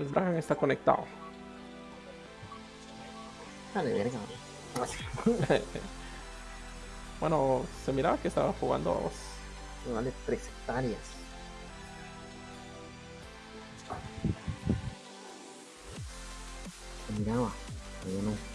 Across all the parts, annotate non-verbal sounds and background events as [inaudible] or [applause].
El Dragon está conectado. Dale, verga. [laughs] bueno, se miraba que estaba jugando. Vale, tres hectáreas. Se miraba, pero no.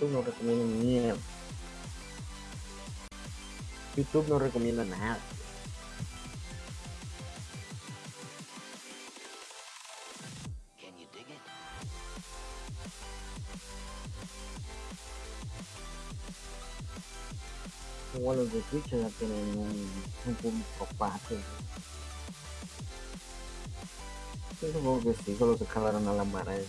YouTube no recomienda ni mierda. YouTube no recomienda nada. Igual los de Twitch ya tienen un, un público. Yo supongo que sí, solo se jalaron a la mara de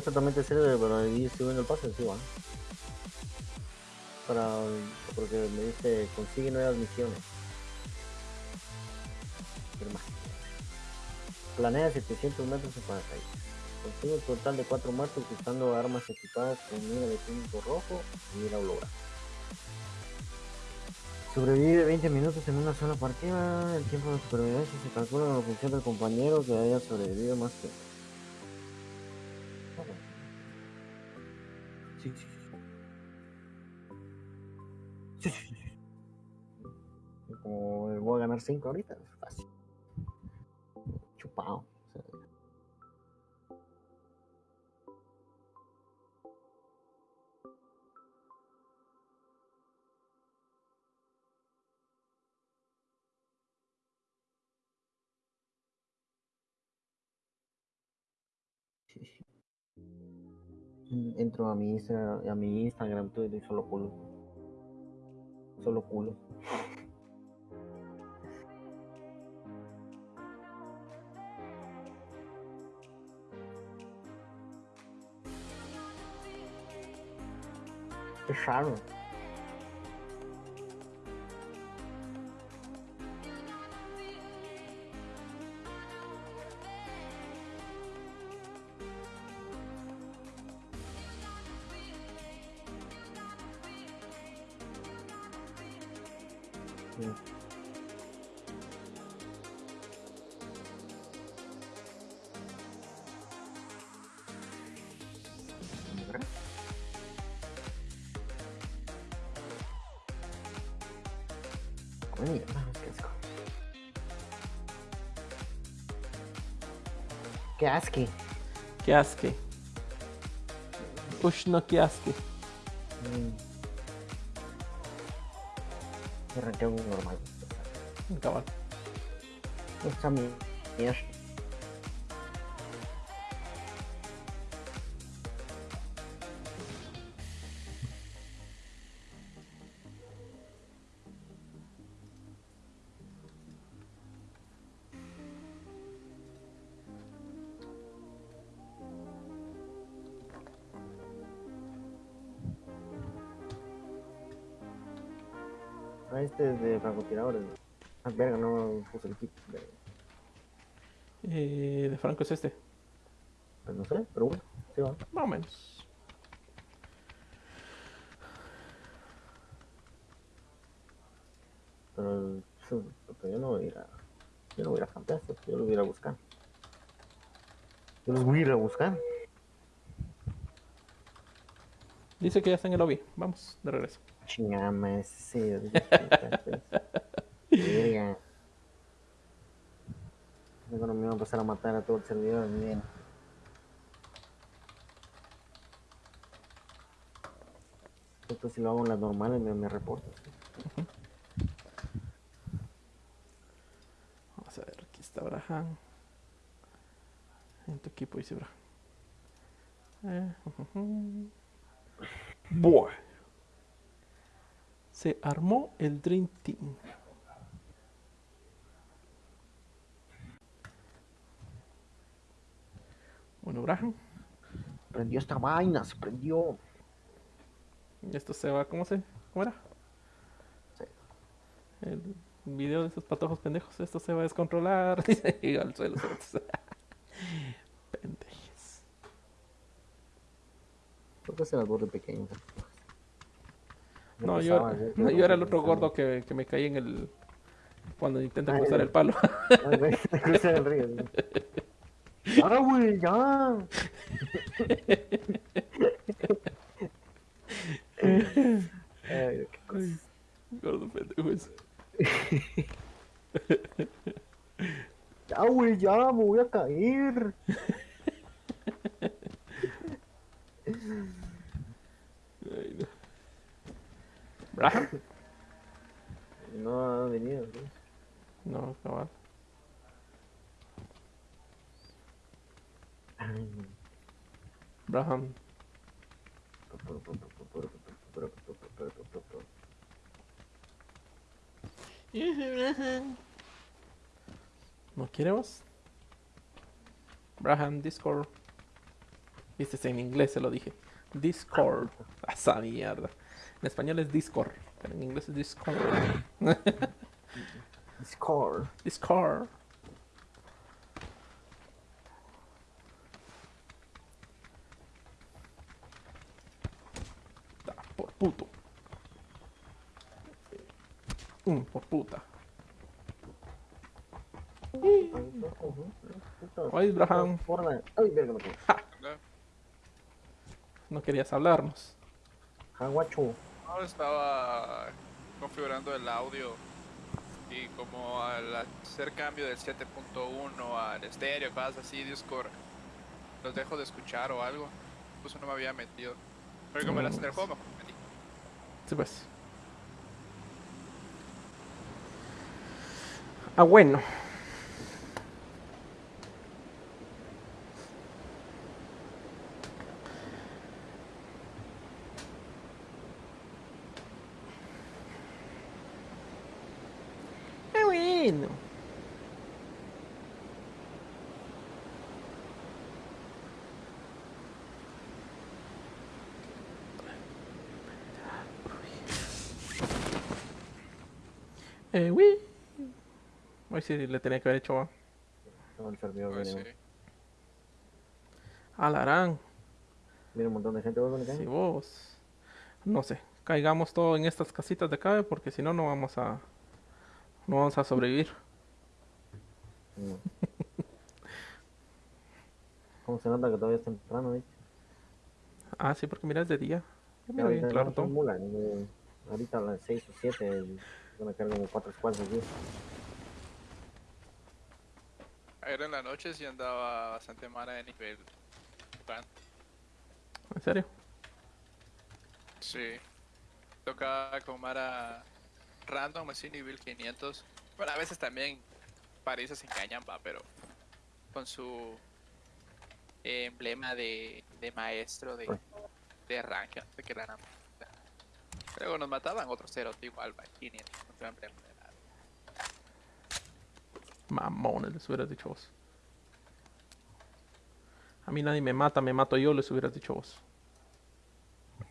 exactamente sirve para ir subiendo el pase, sí, va. Para. Porque me dice consigue nuevas misiones. Planea 700 metros en paracaídas. Consigue un total de 4 muertos usando armas equipadas con mira de punto rojo y mira holográfica. Sobrevive 20 minutos en una sola partida. El tiempo de supervivencia se calcula en función del compañero que haya sobrevivido más que. 5 ahorita, fácil. Chupado. Mm, Entro a mi Instagram, a mi Instagram Twitter y solo culo. Solo culo. Qué raro. Sí. Qué asco. Kiaski. Push no Kiaski. Mm. Me arranqué un Yo no voy a yo los voy a ir a buscar. Yo los voy a ir a buscar. Dice que ya está en el lobby. Vamos, de regreso. Chingama, ese. [laughs] Verga. No me iba a pasar a matar a todo el servidor. Bien. Esto si lo hago en las normales me, me reporta. Braham. En tu equipo dice Braham. Eh. Bueno. Se armó el Dream Team. Bueno, Braham. Prendió esta vaina, se prendió. Esto se va, ¿cómo se? ¿Cómo era? Sí. El video de esos patojos pendejos, esto se va a descontrolar. [laughs] Y al suelo. [laughs] Pendejes. ¿Por qué se las borde pequeño? No, yo, no, yo era el otro gordo que, que me caí en el. Cuando intenta Ay, cruzar el palo. [laughs] Ay, güey, cruza el río. Ya, güey, ya. Ay, qué cosa. Gordo pendejo ese. Ya, güey, ya, me voy a caer. Ay, no. Braham. No ha venido, güey. No, cabal. Braham. ¿No quiere vos? Braham, Discord. Viste, en inglés se lo dije. Discord. A esa mierda. En español es Discord, pero en inglés es Discord. Score. [laughs] Discord. Da, por puto. Mm, por puta. Ay, Abraham. Ay, verga. No querías hablarnos. Jaguacho. No, estaba configurando el audio y como al hacer cambio del 7.1 al estéreo, cosas así, Discord, los dejo de escuchar o algo. Pues no me había metido. Pero como el pues. juego, me metí. Sí, pues. Ah, bueno. Ah, bueno. Eh, uy. Hoy sí le tenía que haber hecho No, el servidor viene. sí. Alarán. Viene un montón de gente. ¿vos? Si vos, no sé, caigamos todo en estas casitas de acá, porque si no, no vamos a, no vamos a sobrevivir. No. [laughs] ¿Cómo se nota que todavía es temprano, ¿viste? Ah, sí, porque mira, es de día. Yo miro bien claro todo. mula, eh, Ahorita a las 6 o 7 van a caer como 4 squads aquí. Ayer en la noche sí andaba bastante mala de nivel. Plan. ¿En serio? Sí. Tocaba con Mara random, así nivel 500. Bueno, a veces también París se engañan, va, pero con su emblema de, de maestro de, de qué era nada. Luego nos mataban otros ceros igual, va, 500, con su emblema de. Mamones, les hubieras dicho vos. A mí nadie me mata, me mato yo, les hubieras dicho vos.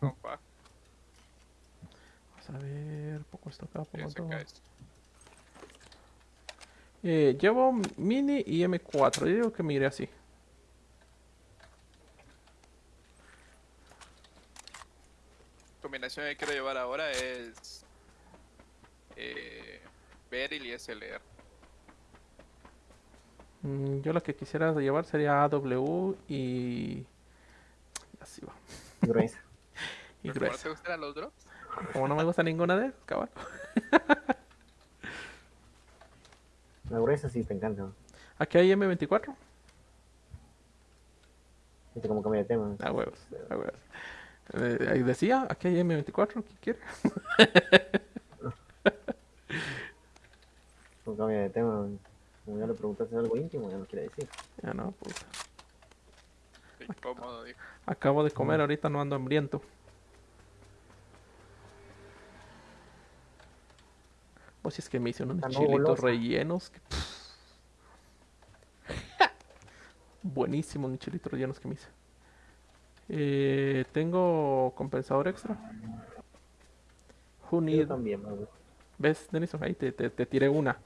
[laughs] Vamos a ver, poco esto acá, poco todo. Eh, llevo mini y M4, yo digo que me iré así. combinación que quiero llevar ahora es eh, Beryl y SLR. Mm, yo lo que quisiera llevar sería AW y... Así va. Gruesa. [laughs] Y ¿Pero ¿No gruesa. te gustan los drops? Como no me gusta ninguna de esas, cabal. La gruesa sí te encanta. Aquí hay M24. Viste cómo cambia de tema. A huevos, a huevos. Eh, ahí decía, aquí hay M24, ¿qué quiere? [laughs] Cómo cambia de tema. Como ya le preguntaste algo íntimo, ya no quiere decir. Ya no, puta. Qué incómodo, dijo. Acabo de comer, ahorita no ando hambriento. Pues si es que me hice unos no, chilitos golosa. rellenos. que- [laughs] Buenísimos mis chilitos rellenos que me hice. Eh, Tengo compensador extra. Who Yo también. ¿Ves, Denison? Ahí te, te, te tiré una.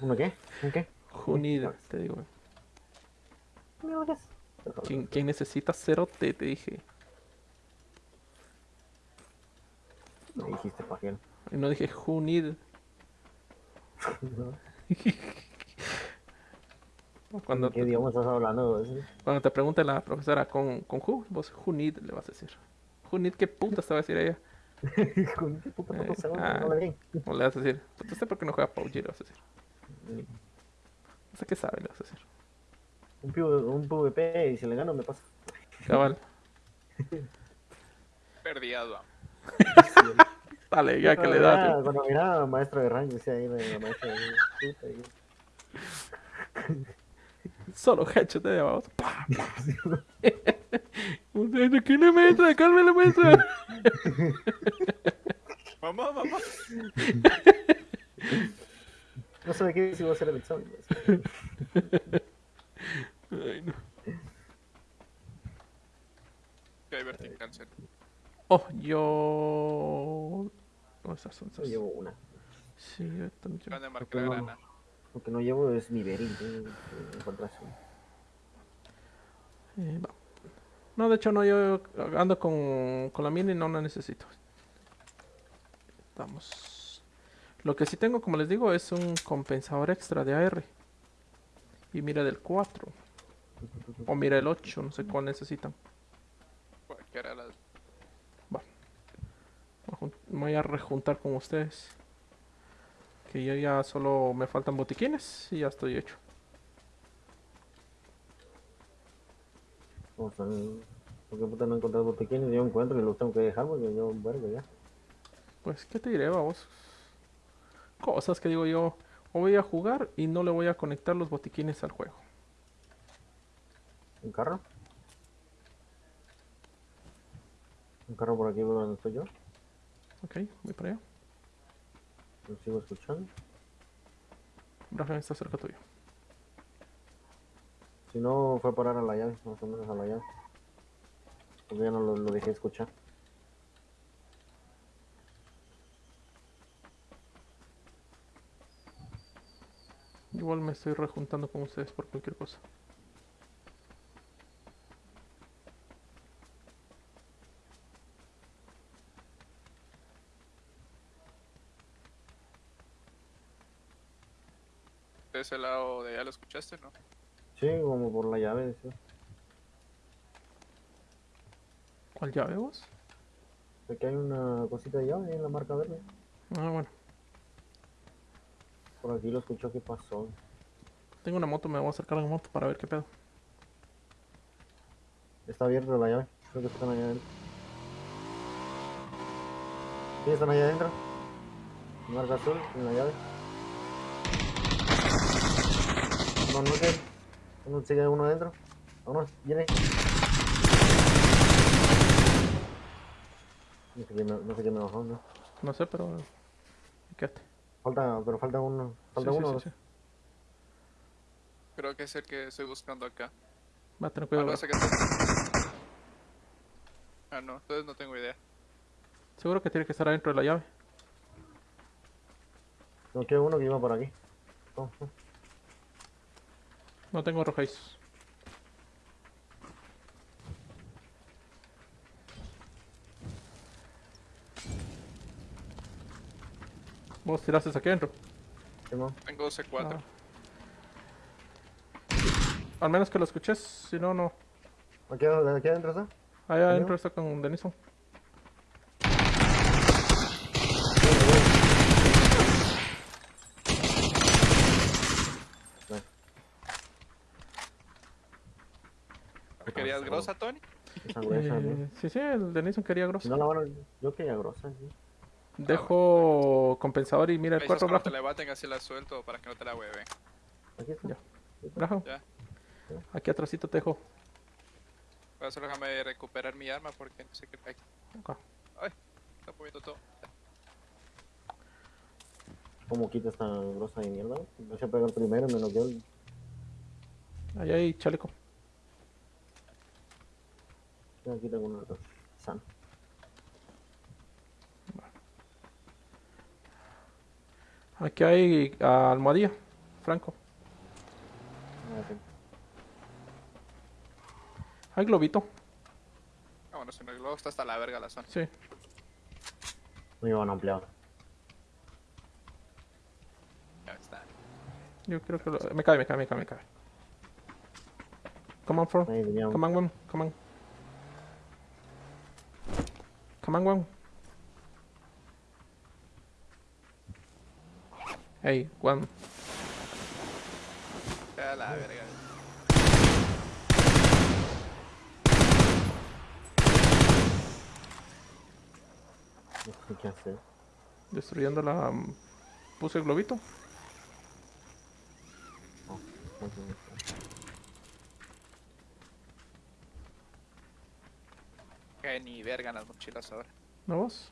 ¿Uno qué? ¿Un qué? Who need, te digo. ¿Quién, quién necesita cerote? Te dije. Me dijiste. Y no dije need. [laughs] Cuando ¿En qué te, idioma estás hablando? ¿Sí? cuando te pregunte la profesora con, con who, vos who need le vas a decir. Need, ¿qué putas te va a decir ella? [laughs] Con qué puta Eh, puta se ah. habla bien. O le vas a decir, pues usted por qué no juega PUBG, le vas a decir. No sé qué sabe, le vas a decir. Un, PV un PvP y si le gano me pasa. Cabal, [laughs] Perdiado. [laughs] dale, ya que le das. miraba- Cuando miraba maestro de rango, decía ahí la maestra de [laughs] Solo headshot de abajo. Pa, pa. Usted, ¿de quién le maestra? Calme la maestra. Mamá, mamá. No sabe qué si voy a hacer el examen. [laughs] Ay, no. Que hay Bertín cáncer. Oh, yo. No, esas son Yo esas. llevo una. Sí, yo también. Van de marcar Porque no- grana. Lo que no llevo es mi berry. Encontras Eh, va. No, de hecho, no, yo ando con, con la mini, no la necesito. Vamos. Lo que sí tengo, como les digo, es un compensador extra de AR. Y mira del 4. O mira el 8, no sé cuál necesitan. Cualquiera de las. Voy a jun- me voy a rejuntar con ustedes. Que ya, ya solo me faltan botiquines y ya estoy hecho. O sea, ¿por qué puta no encontrar botiquines? Yo encuentro y los tengo que dejar porque yo verga ya. Pues, ¿qué te diré, vamos? Cosas que digo yo. O voy a jugar y no le voy a conectar los botiquines al juego. ¿Un carro? ¿Un carro por aquí por donde estoy yo? Ok, voy para allá. Lo sigo escuchando. Rafael está cerca tuyo. Si no, fue a parar a la llave, más o menos a la llave. Porque ya no lo, lo dejé escuchar. Igual me estoy rejuntando con ustedes por cualquier cosa. De ese lado de allá lo escuchaste, ¿no? Sí, como por la llave, sí. ¿Cuál llave vos? Aquí hay una cosita de llave en la marca verde. Ah, bueno. Por aquí lo escuchó que pasó. Tengo una moto, me voy a acercar a la moto para ver qué pedo. Está abierta la llave. Creo que están allá adentro. Sí, están allá adentro. Marca azul en la llave. No, no que. Uno sigue uno adentro. Vámonos, viene. No sé qué me, no sé qué me bajó, ¿no? No sé, pero... Quédate. Falta, pero falta uno. Falta Sí, uno. sí, sí. Creo que es el que estoy buscando acá. Va a tener Ah, cuidado. no, Ah, no, entonces no tengo idea. Seguro que tiene que estar adentro de la llave. No queda uno que iba por aquí. Oh, oh. No tengo rojizos. ¿Vos tiraste aquí adentro? Tengo C4. Ah. Al menos que lo escuches, si no, no. Aquí, aquí adentro está. Allá adentro está con Denison. Nice. ¿Me querías grosa, Tony? Esa gruesa, ¿no? Eh, sí, sí, el Denison quería Si grosso. no van a... Yo quería grosa, sí. Dejo compensador y mira el cuarto cuando abajo. te levanten así la suelto para que no te la hueven. Aquí está. Ya. Brajo. Ya. Aquí atrásito te dejo. Pero solo déjame recuperar mi arma porque no sé qué hay. Acá. Ay, está moviendo todo. ¿Cómo quita esta grosa de mierda? No se pega el primero, menos yo. Ahí hay chaleco. Aquí tengo uno de San. Aquí hay almohadilla. Franco. Ah. Hay globito. Ah, bueno, si no, luego está hasta la verga la zona. Sí. No llevan ampliado. Ya está. Yo creo que lo... Me cae, me cae, me cae, me cae. Come on, un- Come on, one. Come on. Come on, one. Hey, one. Ya la verga. No sé qué hacer. Destruyendo la... mm, Puse el globito. No. Que ni verga en las mochilas ahora. ¿No vos?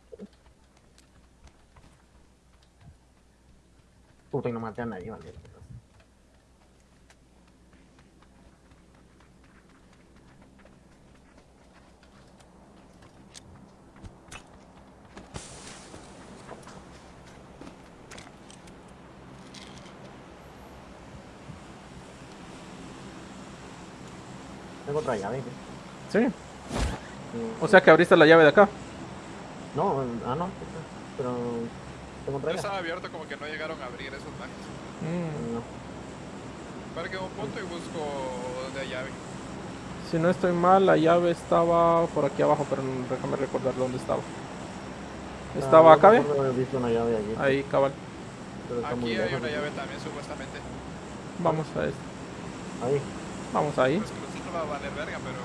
Puta, y no maté a nadie, vale. Tengo otra llave, ¿qué? Sí. Sí. O sea que abriste la llave de acá. No, ah, no, pero Yo estaba abierto como que no llegaron a abrir esos bajes. Mm, No. Para que un punto y busco donde hay llave. Si no estoy mal, la llave estaba por aquí abajo, pero no- déjame recordar dónde estaba. ¿Estaba Ah, acá, no allí, Ahí, cabal. pero está muy Aquí hay lejos, una ¿no? llave también, supuestamente. Vamos a esto. Ahí. Vamos ahí. Pues que nosotros va a valer verga, pero.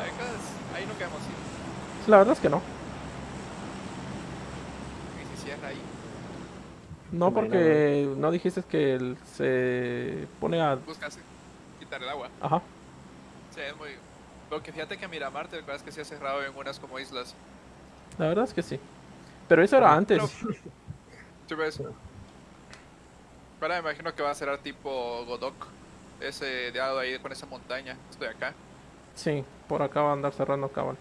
[laughs] Ahí hemos ido. La verdad es que no. Ahí, No, Bueno, porque no dijiste que él se pone a... buscas quitar el agua. Ajá. Sí, es muy. Lo que fíjate que Miramar, te acuerdas que se ha cerrado en unas como islas. La verdad es que sí. Pero eso era antes. [laughs] ¿Tú ves? Ahora me imagino que va a cerrar tipo Godok. Ese de lado ahí con esa montaña. Estoy acá. Sí, por acá va a andar cerrando cabal.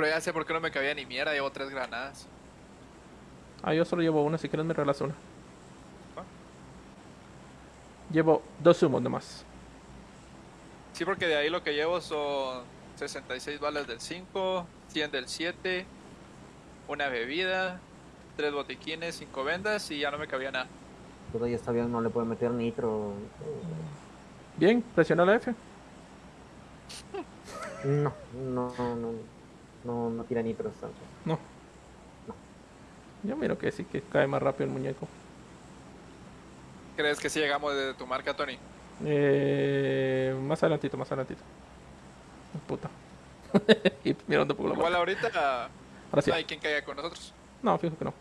Pero ya sé por qué no me cabía ni mierda, llevo tres granadas. Ah, yo solo llevo una, si quieres me regalas una. ¿Ah? Llevo dos humos nomás. Sí, porque de ahí lo que llevo son 66 balas del 5, 100 del 7, una bebida, tres botiquines, cinco vendas y ya no me cabía nada. Todavía está bien, no le puede meter nitro. Bien, presiona la F. No, no, no, no, no, no tira nitro esta. No. Yo miro que sí, que cae más rápido el muñeco. ¿Crees que si llegamos de tu marca, Tony? Eh, más adelantito, más adelantito. Puta. [laughs] y mira dónde pongo la Igual marca. ahorita Ahora sí. no hay quien caiga con nosotros. No, fijo que no.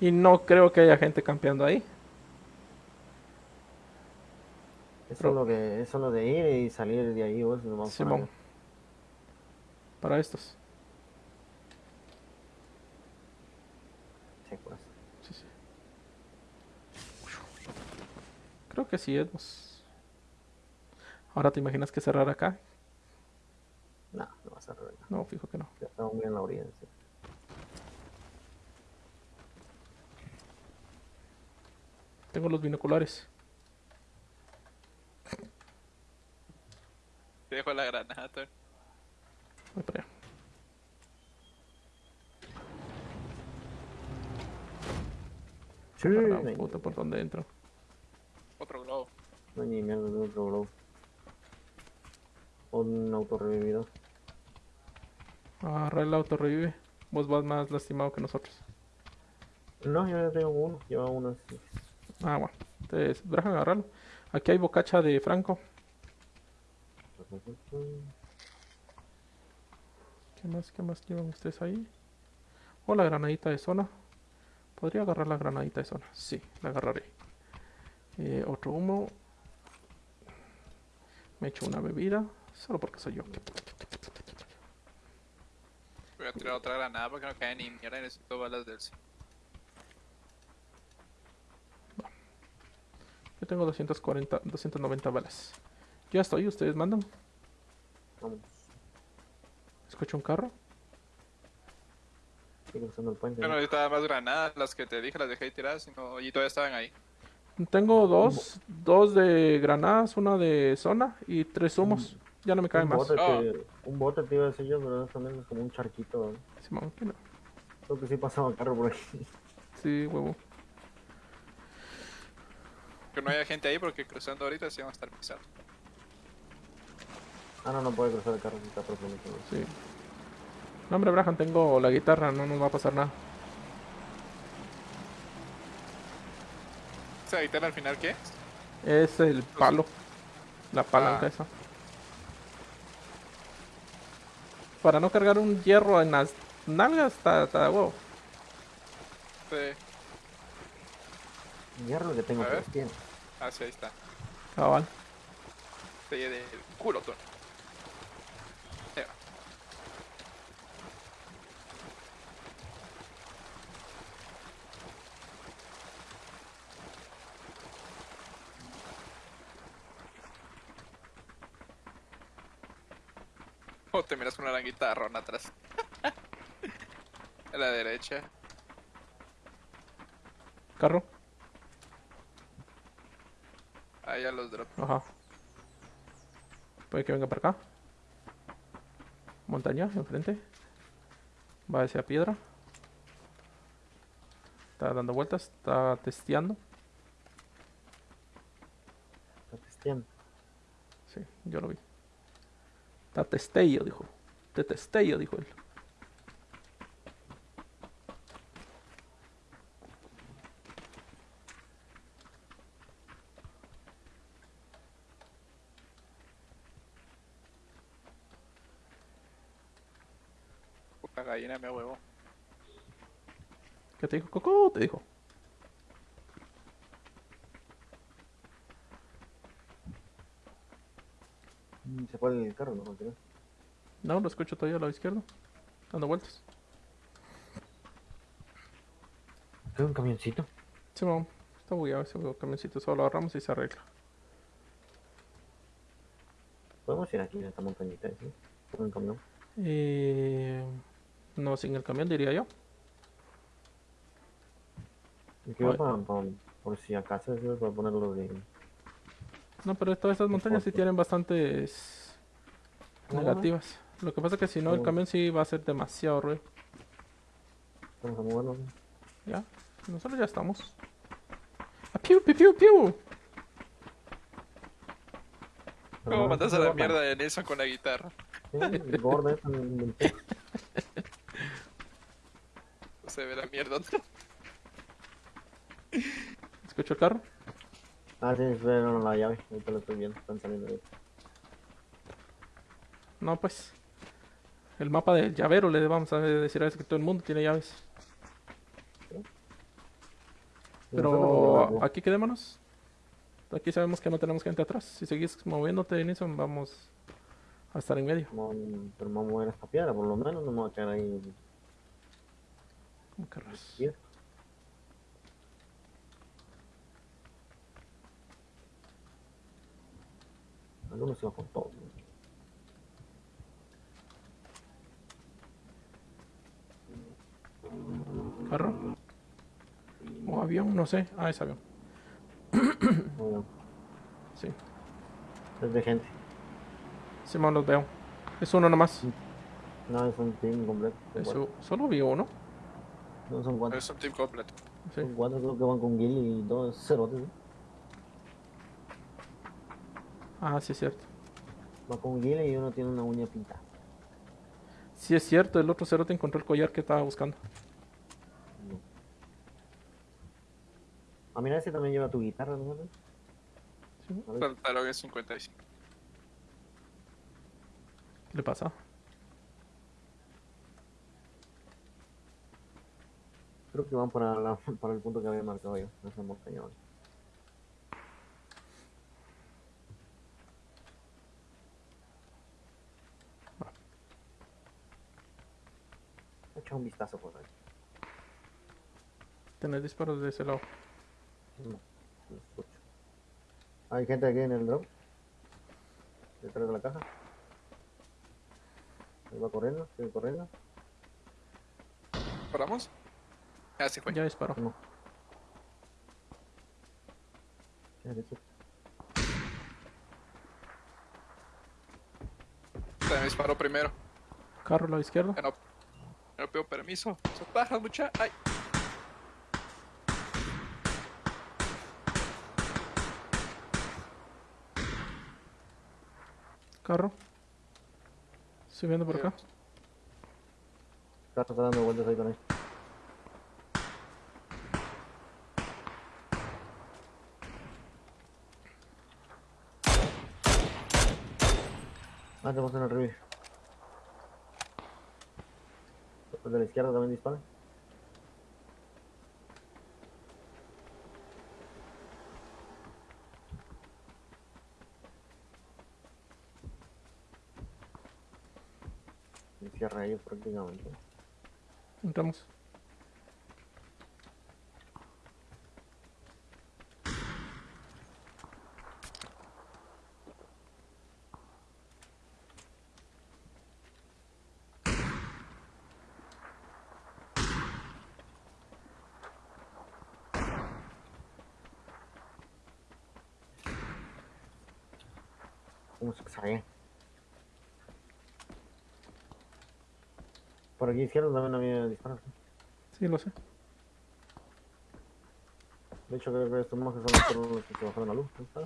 Y no creo que haya gente campeando ahí. Es Pero- solo que es solo de ir y salir de ahí, vos, Simón. Para estos. Sí, pues. Sí, sí. Creo que sí, Edmos. Ahora te imaginas que cerrar acá. No, no vas a revelar. No, fijo que no. Ya estamos muy en la orilla. sí. Tengo los binoculares. Te dejo la granada. Voy para allá. Sí, Ah, no la puta, por dónde entro. Otro globo. no hay ni mierda de otro globo. Un autorrevividor. Agarra el auto, revive. Vos vas más lastimado que nosotros. No, yo ya tengo uno. Lleva uno. así. Ah, bueno. Entonces, déjame agarrarlo. Aquí hay bocacha de Franco. ¿Qué más, qué más llevan ustedes ahí? O la granadita de zona. Podría agarrar la granadita de zona. Sí, la agarraré. Eh, otro humo. Me echo una bebida. Solo porque soy yo. Voy a tirar otra granada porque no cae ni mierda y necesito balas del C. Yo tengo 240, 290 balas. Ya estoy, ustedes mandan. Vamos. Escucho un carro. Sigue cruzando el puente. Bueno, necesitaba más granadas, las que te dije las dejé tiradas y, no, y todavía estaban ahí. Tengo dos, dos de granadas, una de zona y tres humos. Ya no me cae un, más. bote Ah. un bote te iba a decir yo, pero eso también es como un charquito. ¿no? Simón, que no. Creo que sí pasaba carro por ahí. Sí, huevo. Que no haya gente ahí porque cruzando ahorita sí vamos a estar pisando. Ah, no, no puede cruzar el carro si está profundo. Sí. No, hombre, Brahan, tengo la guitarra, no nos va a pasar nada. ¿Esa guitarra al final qué? Es el palo. La palanca Ah. esa. Para no cargar un hierro en las nalgas, está, está de huevo. Sí. Hierro que tengo A que. Ah, sí, ahí está. Cabal. Se llena del culo, tú. O te miras con una gran guitarrona atrás. [laughs] A la derecha. Carro. Ahí a los drops. Ajá. Puede que venga para acá. Montaña, enfrente. Va hacia piedra. Está dando vueltas, está testeando. Está testeando. Sí, yo lo vi. Está testeo, dijo. Te testeo, dijo él. Puta gallina me huevo. ¿Qué te dijo? Coco, te dijo. Fue el carro? No, lo escucho todavía al lado izquierdo. Dando vueltas. ¿Hay un camioncito? Sí, vamos. Está bugueado ese camioncito. Solo lo agarramos y se arregla. Podemos ir aquí en esta montañita, ¿sí? Con un camión. Eh, no, sin el camión diría yo. Para, para- por si acaso sirve para ponerlo de... No, pero todas estas montañas sí tienen bastantes. Negativas. Lo que pasa es que si no, el camión sí va a ser demasiado ruido. Vamos a moverlo. Ya, nosotros ya estamos. ¡Ah, piu, piu, piu, piu! ¿Cómo mandas a la mierda de Nelson con la guitarra? inventé. [laughs] Se ve la mierda. ¿Escucho el carro? Ah, sí, espera la llave. Ahorita lo estoy viendo. Están saliendo de ahí. No, pues. El mapa del llavero le vamos a decir a veces que todo el mundo tiene llaves. Pero aquí quedémonos. Aquí sabemos que no tenemos gente atrás. Si seguís moviéndote, Nison, vamos a estar en medio. Pero vamos a mover esta piedra, por lo menos no me voy a quedar ahí. ¿Cómo querrás? Algunos se va con todo. ¿no? ¿Carro? ¿O avión? No sé. Ah, es avión. Bueno, Sí. es de gente. Simón, los veo. Es uno nomás. No, es un team completo. Solo vi uno. No, son cuatro. Es un team completo. Sí. Son cuatro creo que van con Gilly y dos cerotes. ¿no? Ah, sí es cierto. Va con Gilly y uno tiene una uña pintada. Sí es cierto, el otro cerote encontró el collar que estaba buscando. No. Ah, mira, ese también lleva tu guitarra, ¿no? Sí. A ver, Pantalón es 55. ¿Qué le pasa? Creo que van para, la, para el punto que había marcado yo, esa montaña. ¿vale? Echa un vistazo por ahí. Tenés disparos de ese lado. No, no escucho. Hay gente aquí en el drop. Detrás de la caja. Ahí va corriendo, sigue corriendo. ¿Paramos? Ah, sí fue. Ya disparó. No. Se me disparó primero. Carro a la izquierda. Ya no, ya no pido permiso. Son bajas, mucha. Ay. Carro. Subiendo por acá. Carlos está dando vueltas ahí con él. Ah, tenemos revivir. Los de la izquierda también disparan. Y Cierra ellos prácticamente. Entramos. ¿Cómo se sabe? Por aquí izquierda también había disparos. Sí, lo sé. De hecho, creo que estos monjes son los, que bajaron la luz. ¿no está?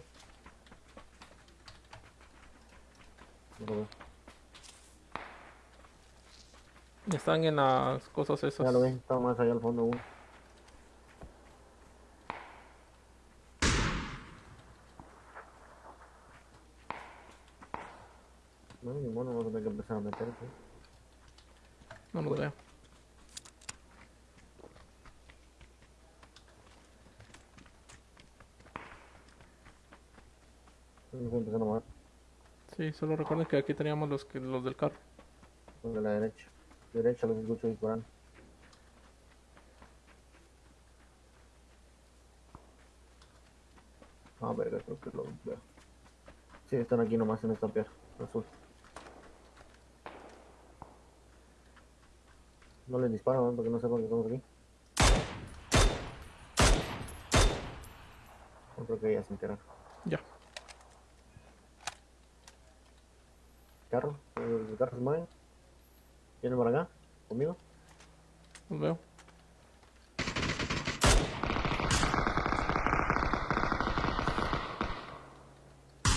No lo veo. Están en las cosas esas. Ya lo vi, estaba más allá al fondo uno. No, ni vamos a tener que empezar a meter. ¿sí? No a a mover. Sí, solo recuerden que aquí teníamos los que los del carro. Los de la derecha. Derecha los escucho disparando. Ah, verga, creo que los veo. Sí, están aquí nomás en esta piedra azul. No les disparo, ¿no? porque no sepan que estamos aquí. Yo creo que ya se enteraron. Ya. Carro, el carro se mueve. Viene para acá, conmigo. Los veo.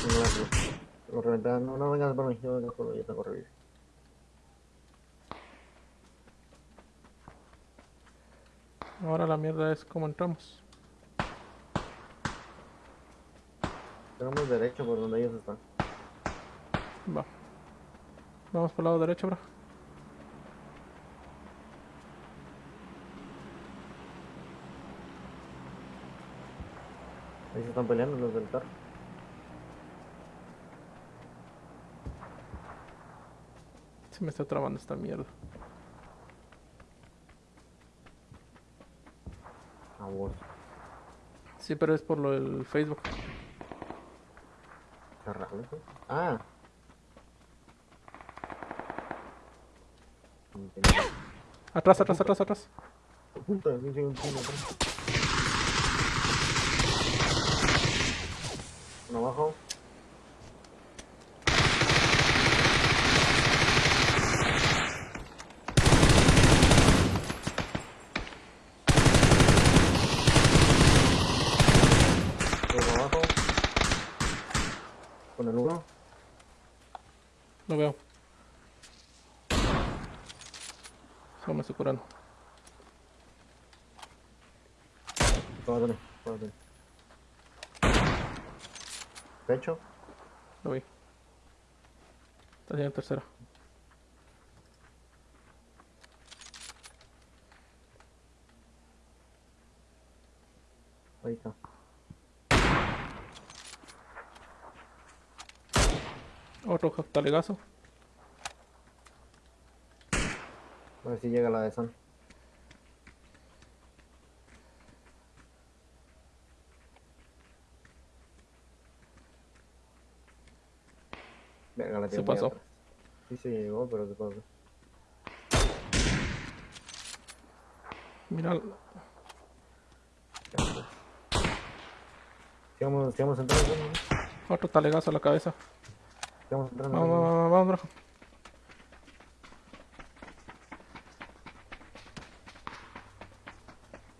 No, no, no. Lo reventaron. No, no vengas por mí, yo vengo por mí, yo tengo revivir. Ahora la mierda es cómo entramos. Tenemos derecho por donde ellos están. Va. Vamos por el lado derecho, bro. Ahí se están peleando los del carro. Se me está trabando esta mierda. A vos. Sí, pero es por lo del Facebook. Cerrarlo, ¿sí? Ah. Atrás, atrás, atrás, atrás. Puta, atrás. Uno abajo. Uno abajo. Con el uno. Lo veo. Solo me estoy curando. Párate, párate. Pecho. Lo vi. Está haciendo tercera. Ahí está. Otro talegazo. A ver si llega la de San. Verga, la Se pasó. atrás. Sí se llegó, pero ¿qué pasa? Mira, Sigamos, sigamos entrando, otro talegazo a la cabeza. Sigamos entrando. Vamos, vamos, vamos,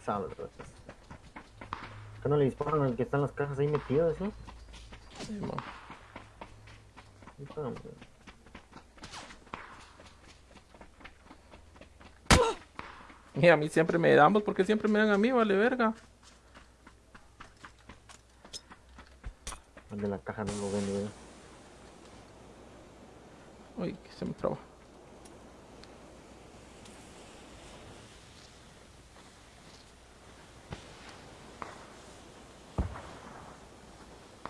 vamos, pero pues. ¿Qué no le disparan al que está en las cajas ahí metido, eso? Sí, hombre. Y a mí siempre me damos porque siempre me dan a mí, vale verga. El de la caja no lo vende, ¿eh? Uy, que se me traba.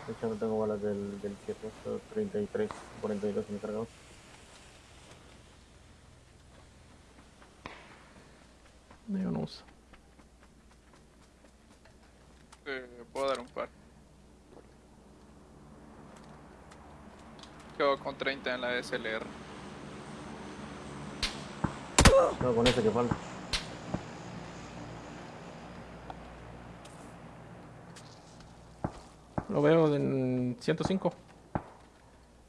De hecho, no tengo balas del, del 7, solo 33, 42 me he cargado. No, Yo no uso. Eh, puedo dar un par. Quedo con 30 en la SLR. No, con ese que falta. Lo veo en 105.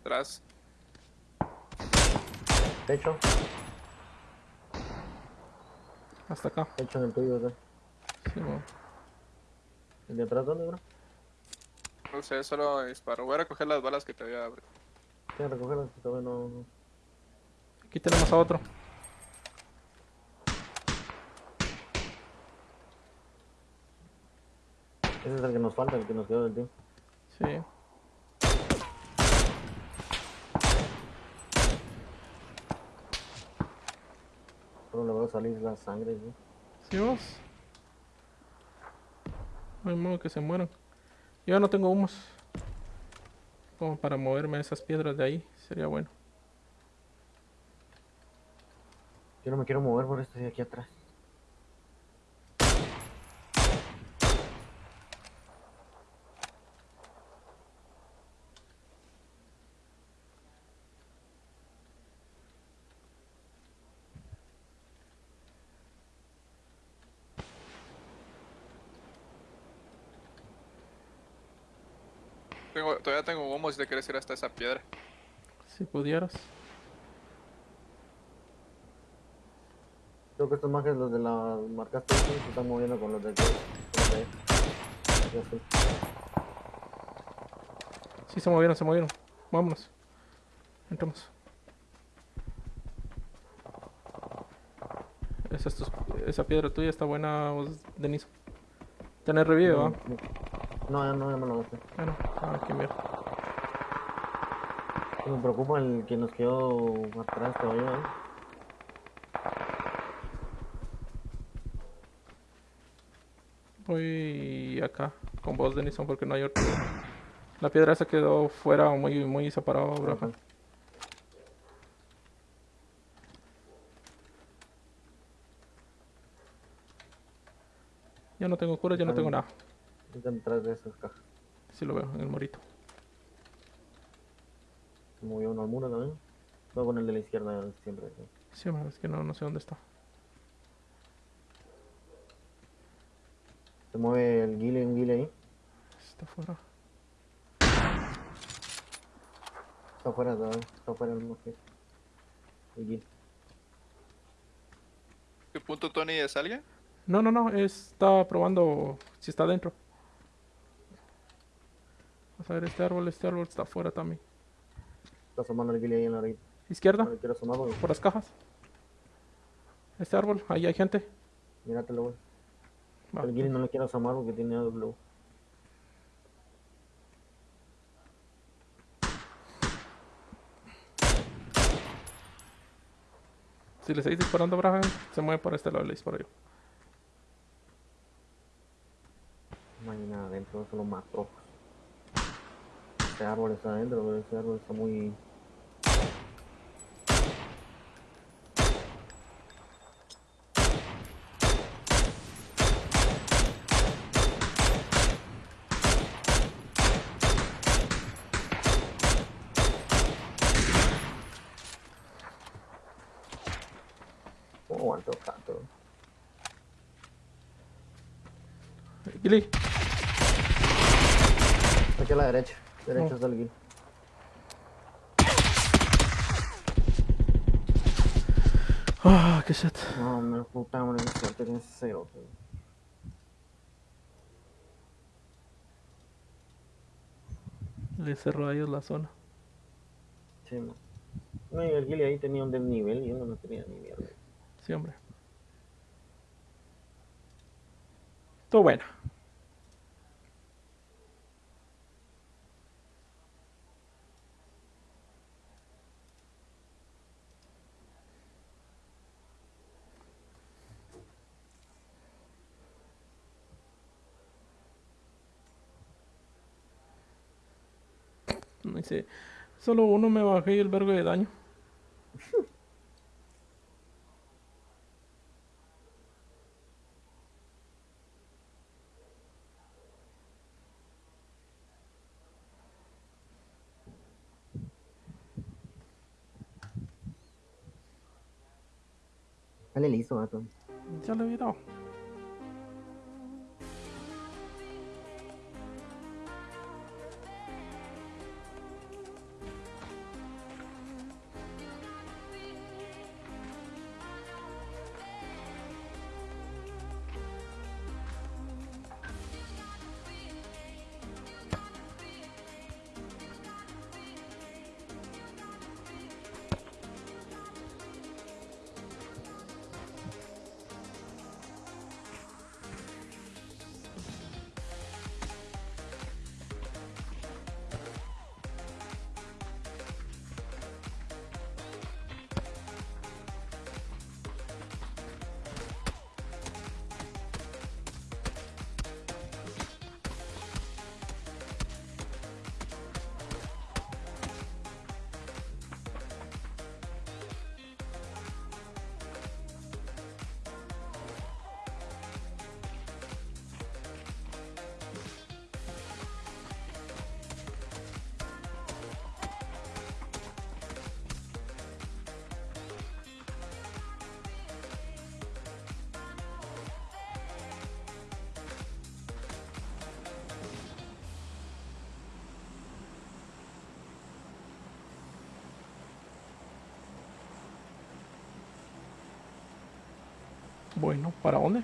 Atrás. Techo, Hasta acá. techo en el tuyo, ¿verdad? Sí, mo. ¿El de atrás dónde, bro? No sé, solo disparo. Voy a recoger las balas que te voy a abrir. Quiero recogerlas, que todavía no... Aquí tenemos a otro. Ese es el que nos falta, el que nos quedó del tío. Sí. Solo le va a salir la sangre, ¿sí? ¿Sí vos? No hay modo que se mueran. Yo no tengo humos. Como para moverme esas piedras de ahí. Sería bueno. Yo no me quiero mover por esto de aquí atrás. Tengo, todavía tengo humo si te quieres ir hasta esa piedra. Si pudieras. Creo que estos mages, los de la marcaste, se están moviendo con los de aquí. Sí, se movieron, se movieron. Vámonos. Entramos. Esa, es tu- esa piedra tuya está buena, vos, Denis. ¿Tenés revive, va? No, ya no, ya me lo gasté. Bueno, ah, qué mierda. Me preocupa el que nos quedó atrás todavía, ¿eh? Voy acá con vos, Denison, porque no hay otro. La piedra esa quedó fuera, muy, muy separado, bro. Ya no tengo cura, ya no tengo nada. Están detrás de esas cajas. Sí lo veo en el morito. Se movió uno al muro también. Voy con el de la izquierda siempre. ¿sí? Sí, man, es que no, no sé dónde está. Se mueve el guile, un guile ahí. Está fuera. Está afuera, está, está afuera el que el guile. ¿Qué punto Tony es alguien? No, no, no, está probando si está dentro. Vamos a ver, este árbol, este árbol está afuera también. Está asomando el guile ahí en la orilla. Izquierda, No quiero asomar por las cajas. Este árbol, ahí hay gente. míratelo, güey. Va, El guile no le quiero asomar porque tiene AW. Si le seguís disparando, Braja, se mueve por este lado, le disparo yo. Mañana. ahí solo, solo matrocos. Ese árbol está adentro, pero ese árbol está muy... ¿Cómo aguantó tanto? Aquí a la derecha. Derecha Oh. está el guil. ah, qué shit. No, me puta madre, qué suerte tienes ese cerote. Le cerró a ellos la zona. Sí, no. No, y el guil ahí tenía un desnivel y uno no tenía ni mierda. Sí, hombre. Todo bueno. Dice, solo uno me bajé y el vergo de daño. Dale listo, gato. Ya lo he dado. para onde?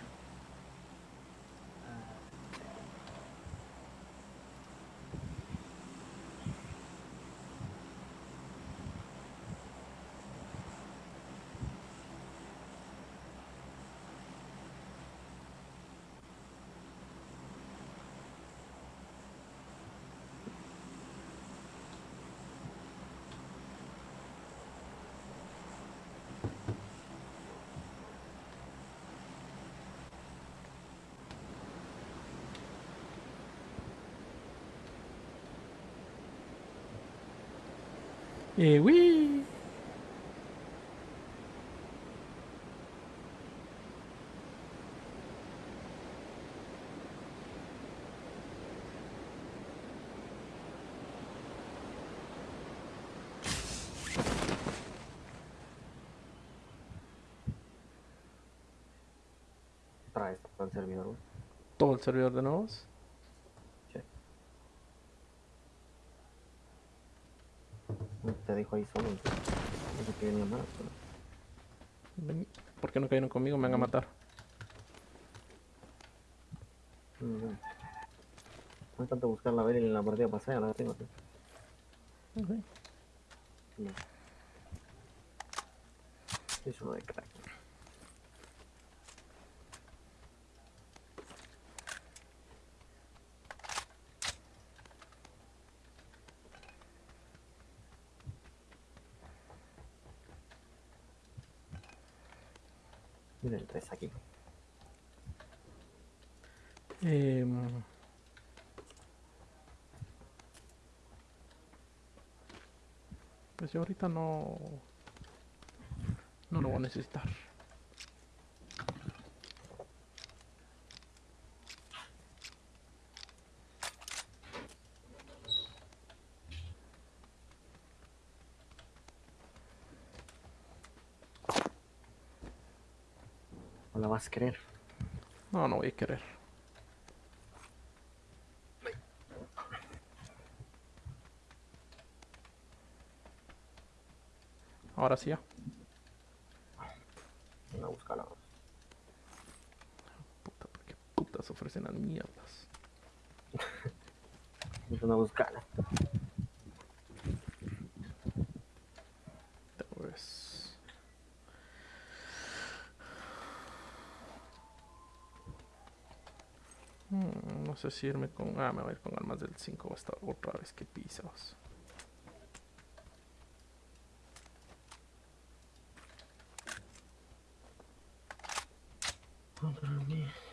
Eh, uy. Vez para el servidor. Todo el servidor de nuevos. No dijo ahí solo. No sé qué venía más. Pero... Ven, ¿Por qué no cayeron conmigo? Me van a matar. mm. No es tanto buscar la vela en la partida pasada, la tengo. tío. aquí. Eh, pues yo ahorita no... No lo voy a necesitar. Vas a querer. No, no voy a querer. Ahora sí ya. No a buscarla. Puta, ¿por qué putas ofrecen las mierdas? [laughs] No a buscarla. Pues... Mm, no sé si irme con... Ah, me voy a ir con armas del 5 hasta otra vez que pisados. En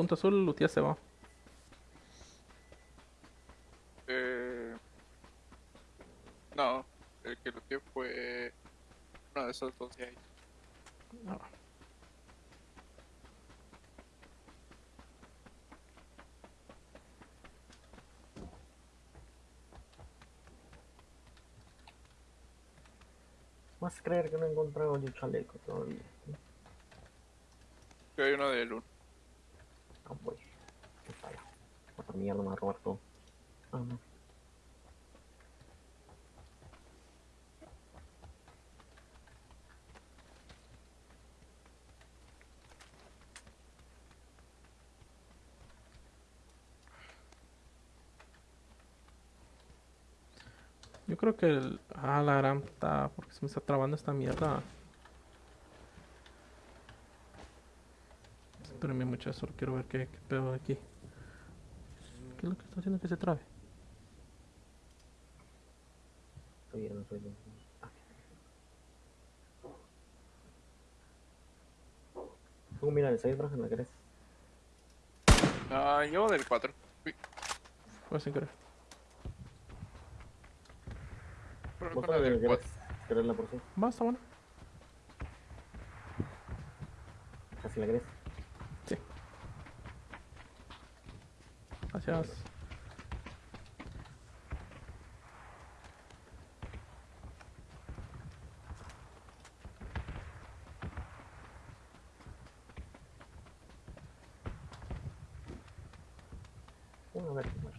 punto azul, Lutia se va. Eh, no, el que lo fue uno de esos dos de ahí. Ah, Vas a creer que no he encontrado yo chaleco todavía. Creo que hay uno del uno. Ah, voy. Qué falla. Otra mierda robar todo. Ah, no. Yo creo que el... Ah, la gran porque se me está trabando esta mierda. Espérenme mucho, solo quiero ver qué, qué pedo aquí. ¿Qué es lo que está haciendo que se trabe? Estoy no soy yo. Ah. Tú mira el 6, bro, ¿no querés? Ah, yo del 4. Fue sin querer. Pero ¿Vos la del querés, 4. querés la por sí? Va, está bueno. Casi la querés. Gracias. Bueno, a ver, bueno.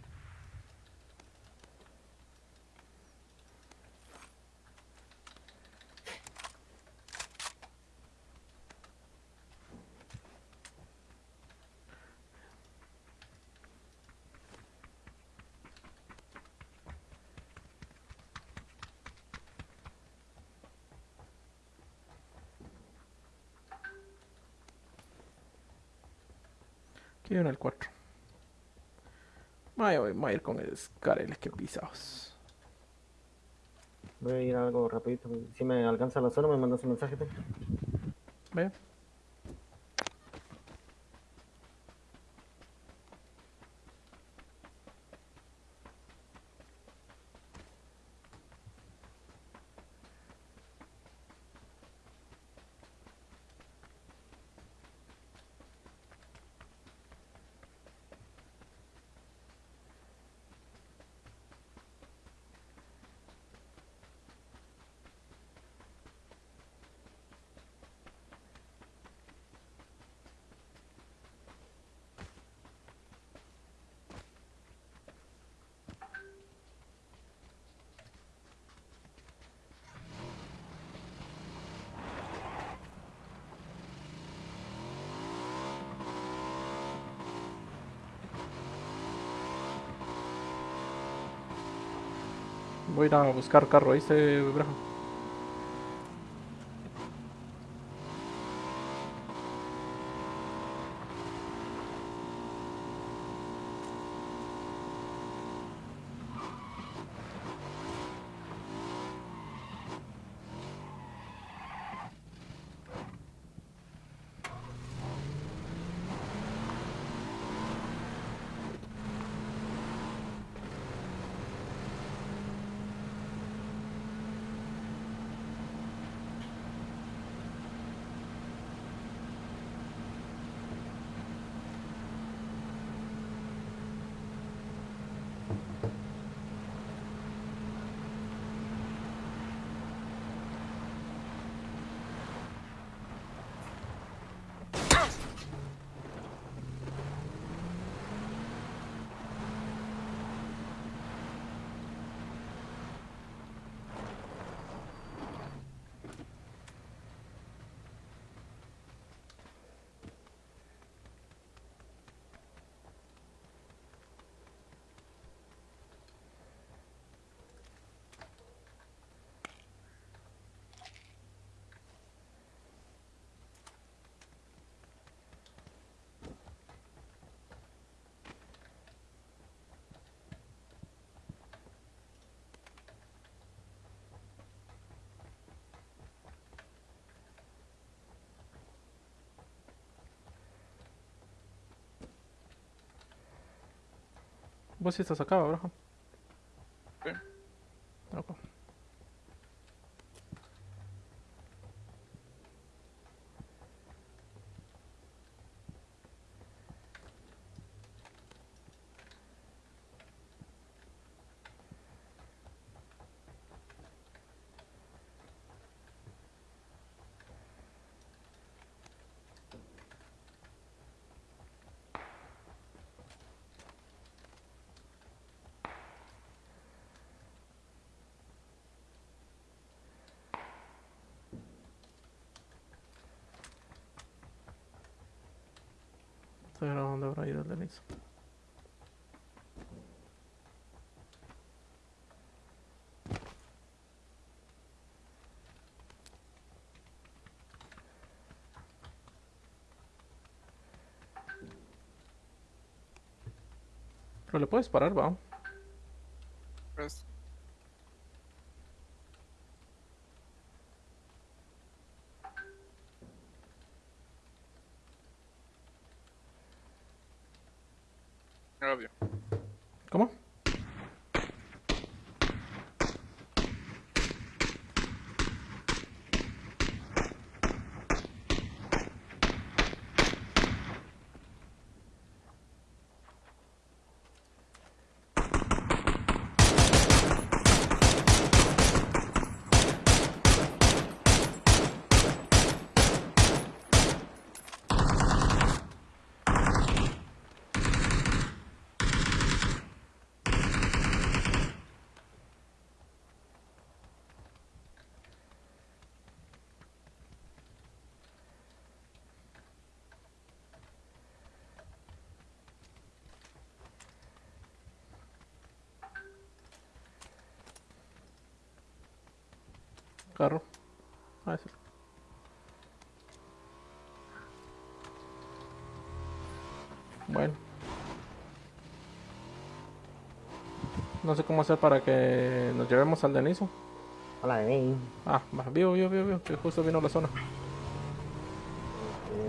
Aquí viene el 4. Voy a, voy a ir con el Scarel que pisados. Voy a ir algo rapidito. Si me alcanza la zona, me mandas un mensaje. Ve. Voy a ir a buscar carro, ¿viste, Braja? Vos sí estás acá, Abraham. Sí. Ok. Estoy a dónde habrá ido el. Pero le puedes parar, va. Pues, ¿Cómo? Carro. Ah. Bueno. No sé cómo hacer para que nos llevemos al Deniso. Hola, bebé. Ah, vivo, vivo, vivo, vivo, que justo vino la zona. Eh,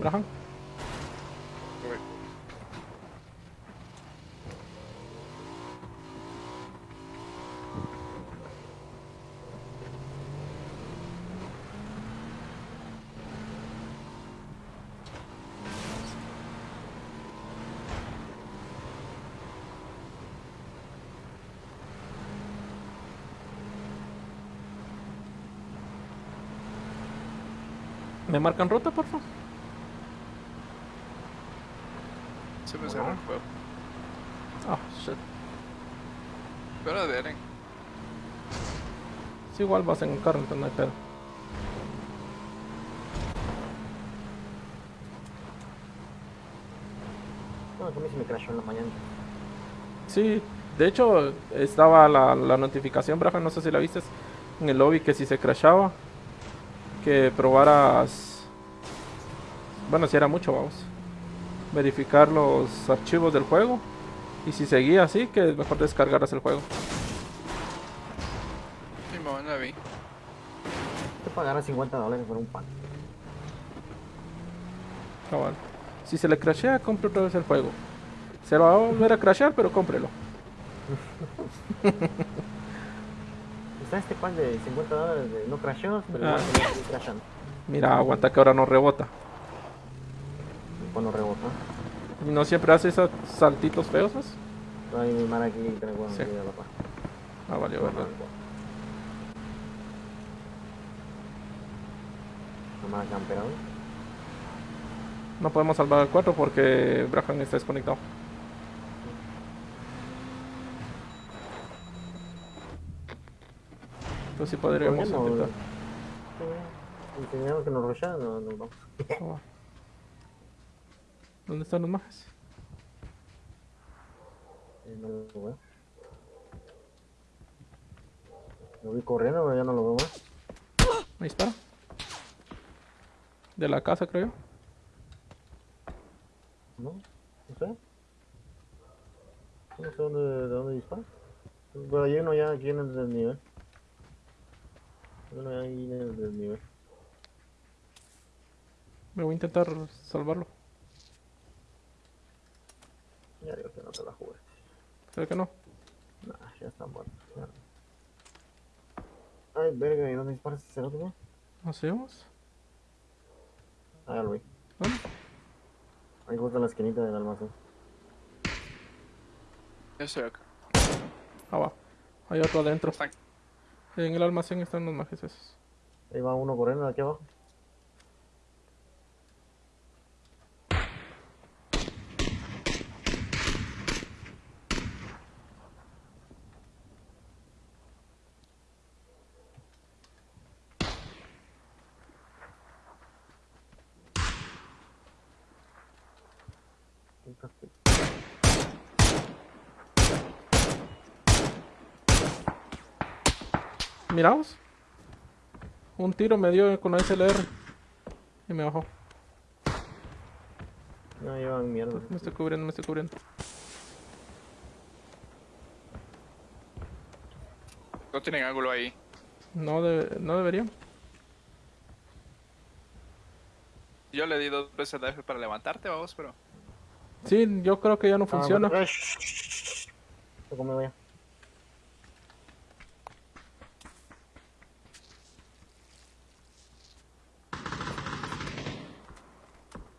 ¿Me marcan ruta, por favor? Se me cerró el juego. Ah, shit. Pero de Eren. Sí, igual vas en un carro, entonces no hay pedo. No, a mí se me crashó en la mañana. Sí, de hecho, estaba la, la notificación, Braja, no sé si la viste en el lobby, que si se crashaba, que probaras. Bueno, si era mucho, vamos. Verificar los archivos del juego. Y si seguía así, que mejor descargaras el juego. Simón, la vi. Te pagará 50 dólares por un pan. Cabal. Si se le crashea, compre otra vez el juego. Se lo va a volver a crashear, pero cómprelo. [laughs] Está este pan de 50 dólares de no crasheos, pero Ah. crashando. Mira, aguanta que ahora no rebota. Y Cuando rebota. Y no siempre hace esos saltitos feos, ¿ves? Hay mi mar aquí tengo Sí. la paz. Ah, vale, camperado. No podemos salvar al 4 porque Brahan está desconectado. Entonces podríamos Podemos, intentar. Y teníamos que nos rushean, no, nos vamos. Va. ¿Dónde están los majes? Eh, no lo veo. Lo vi corriendo, pero ya no lo veo más. Ahí está. De la casa, creo yo. No, no sé. No sé dónde, de dónde dispara. Pero hay uno ya aquí en el desnivel. Hay Uno ya ahí en el desnivel. Me voy a intentar salvarlo. Ya digo que no te la jugué. ¿Creo que no? Nah, ya está muerto. ya. Ay, verga, ¿y dónde disparas ese cerote, güey? ¿No hacemos? Ah, ya lo vi. ¿Dónde? Ahí justo en la esquinita del almacén. Yo estoy acá. Abajo. Hay otro adentro. Están- En el almacén están los majes esos. Ahí va uno corriendo de aquí abajo. Puta que- Miraos. Un tiro me dio con la SLR. Y me bajó. No llevan mierda. Me estoy cubriendo, me estoy cubriendo. No tienen ángulo ahí. No, debe- no deberían. Yo le di dos veces de F para levantarte, vamos, pero. Sí, yo creo que ya no Ah, funciona. bueno,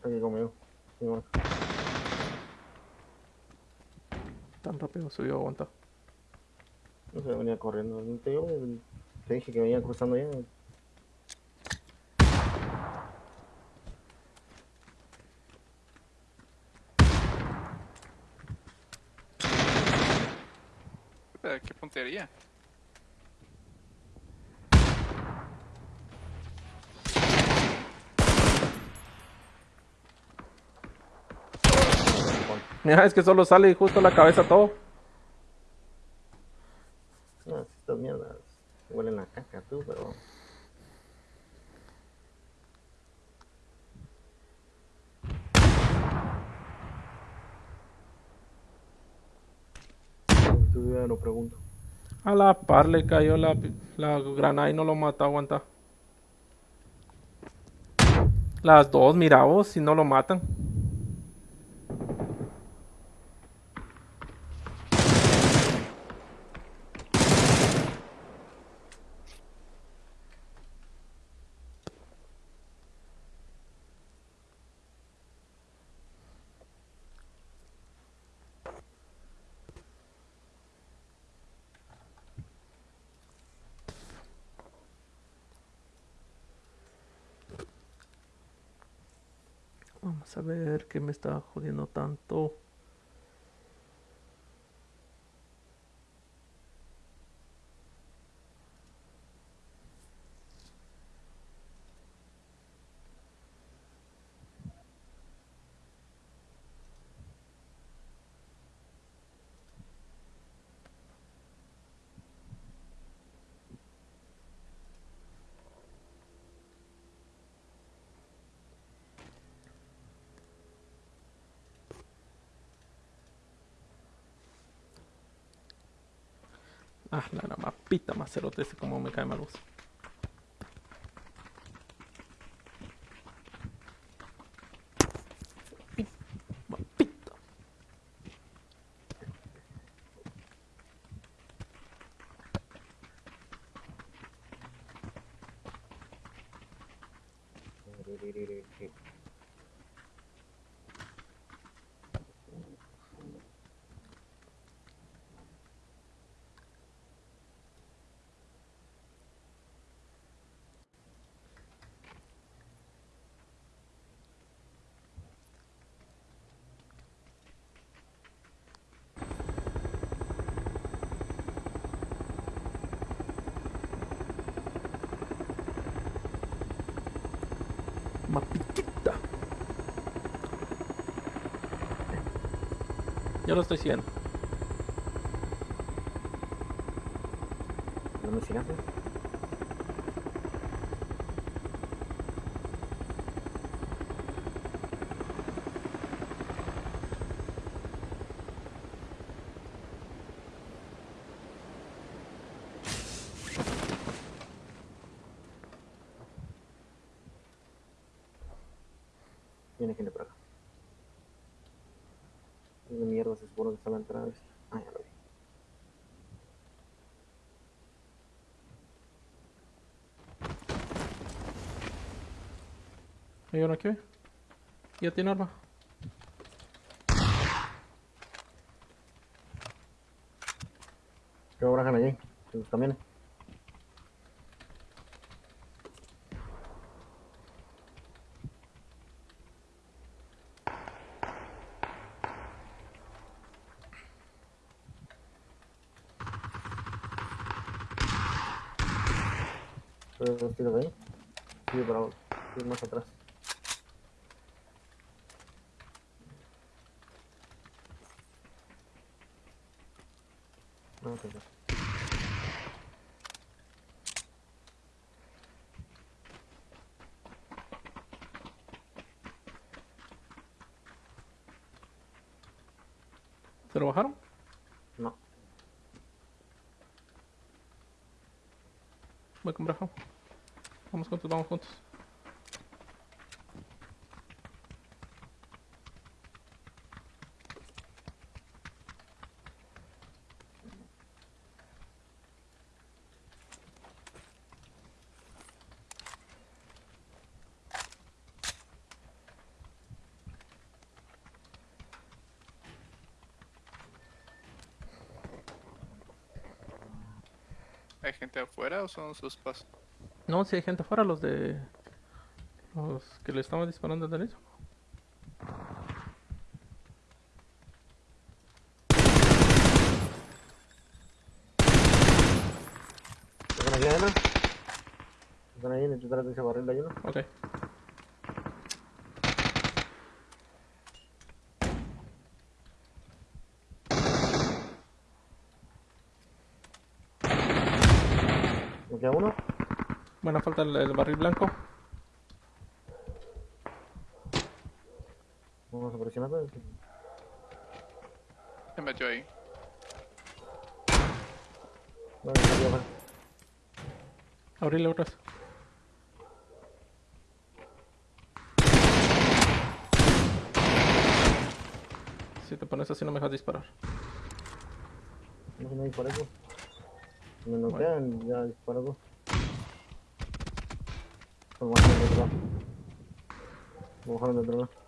ya. Aquí conmigo. Sí, bueno. Tan rápido subió, aguanta. No sé, venía corriendo. No Te, digo, te dije que venía cruzando ya. Eh, ¿Qué puntería? Mira, es que solo sale justo la cabeza todo. No, si estas mierdas huelen a caca tú, pero... Lo pregunto. A la par le cayó la, la granada y no lo mata, aguanta. Las dos, mira vos, si no lo matan. Vamos a ver qué me está jodiendo tanto. Ah, la, mapita macerote ese como me cae mal. Mapita. Mapitita. Ya lo estoy haciendo. ¿Dónde está la entrada? Ah, ya lo vi. ¿Hay uno aquí? Ya tiene arma. ¿Qué ahora allí? En los camiones. ¿Puedes dos tiros ahí? Sigue para abajo. Sigue más atrás. No, ok, ok. ¿Se lo bajaron? No. Voy con Braja. Vamos juntos, vamos juntos. ¿Hay gente afuera o son sus pasos? No, si hay gente afuera, los de... Los que le estaban disparando al inicio. ¿Están aquí adentro? ¿Están ahí detrás de ese barril de ayuno? Ok. ¿Me queda uno? Bueno, falta el, el barril blanco. Vamos a presionar. Se metió ahí. Bueno, afuera. Abrirle otras. Si te pones así no me dejas disparar. No no disparé, me Bueno. noquean, ya disparo, pues. Vamos a bajar del otro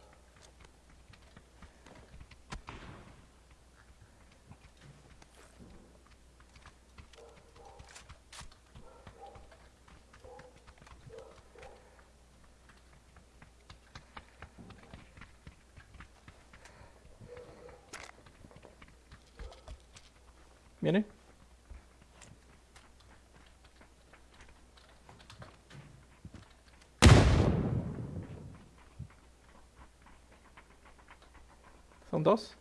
2.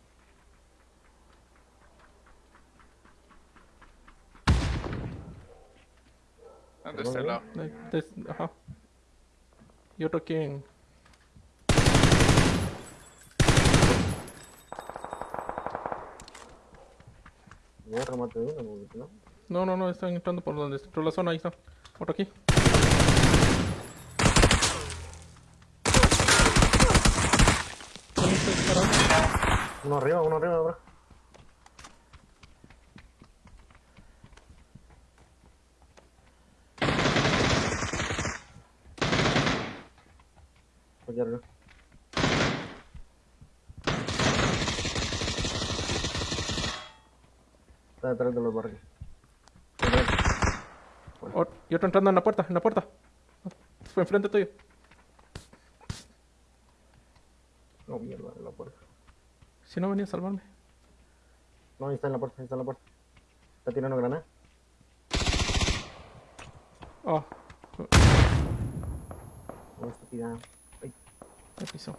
De este lado. Ajá. Y otro aquí en... No, no, no, están entrando por donde entró la zona, ahí está. Otro aquí. Uno arriba, uno arriba, bro. Aquí arriba. Está detrás de los. Ot- y otro entrando en la puerta, en la puerta. Fue enfrente tuyo. No, mierda, en la puerta. Si no venía a salvarme. No, ahí está en la puerta, ahí está en la puerta. Está tirando granada. Oh, No, está tirando. Ay, me pisó.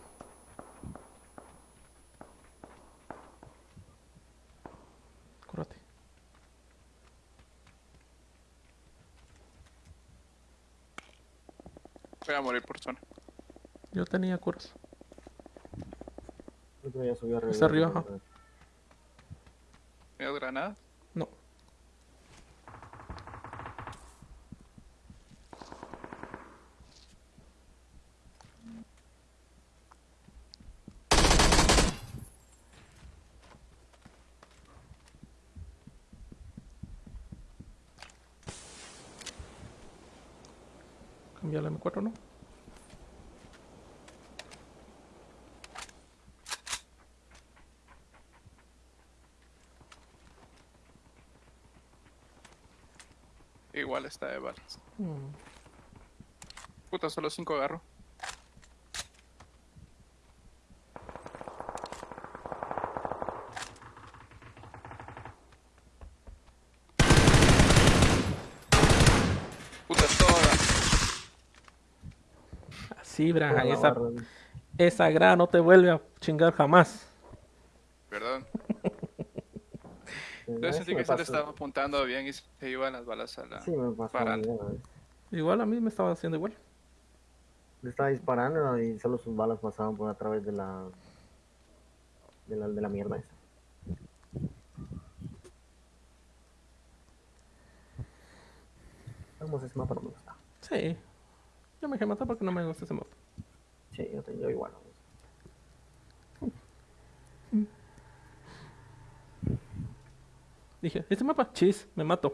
Cúrate. Voy a morir por zona. Yo tenía curas. Creo que ya subió arriba. Está arriba, ajá. ¿Tienes granadas? No. Cambia la M4, ¿no? Igual está de balas. Mm. Puta, solo 5 agarro. Puta, toda. Así, la esa, esa grada no te vuelve a chingar jamás. Sí sentí que se le estaba apuntando bien y se iban las balas a la. Sí, me pasó. Para- bien, ¿no? Igual a mí me estaba haciendo igual. Le estaba disparando y solo sus balas pasaban por a través de la. de la, de la mierda esa. Vamos, ese mapa no me gusta. Sí. Yo me dejé matar porque no me gusta ese mapa. Sí, yo, te- yo igual. ¿no? Dije, este mapa, chis, me mato.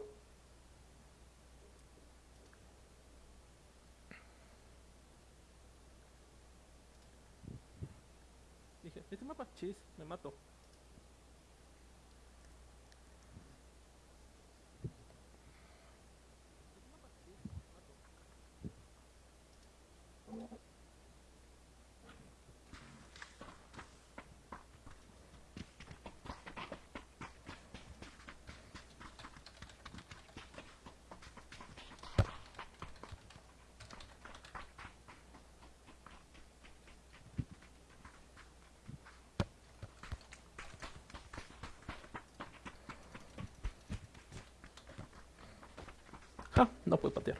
Dije, este mapa, chis, me mato. Ja, no puedo patear.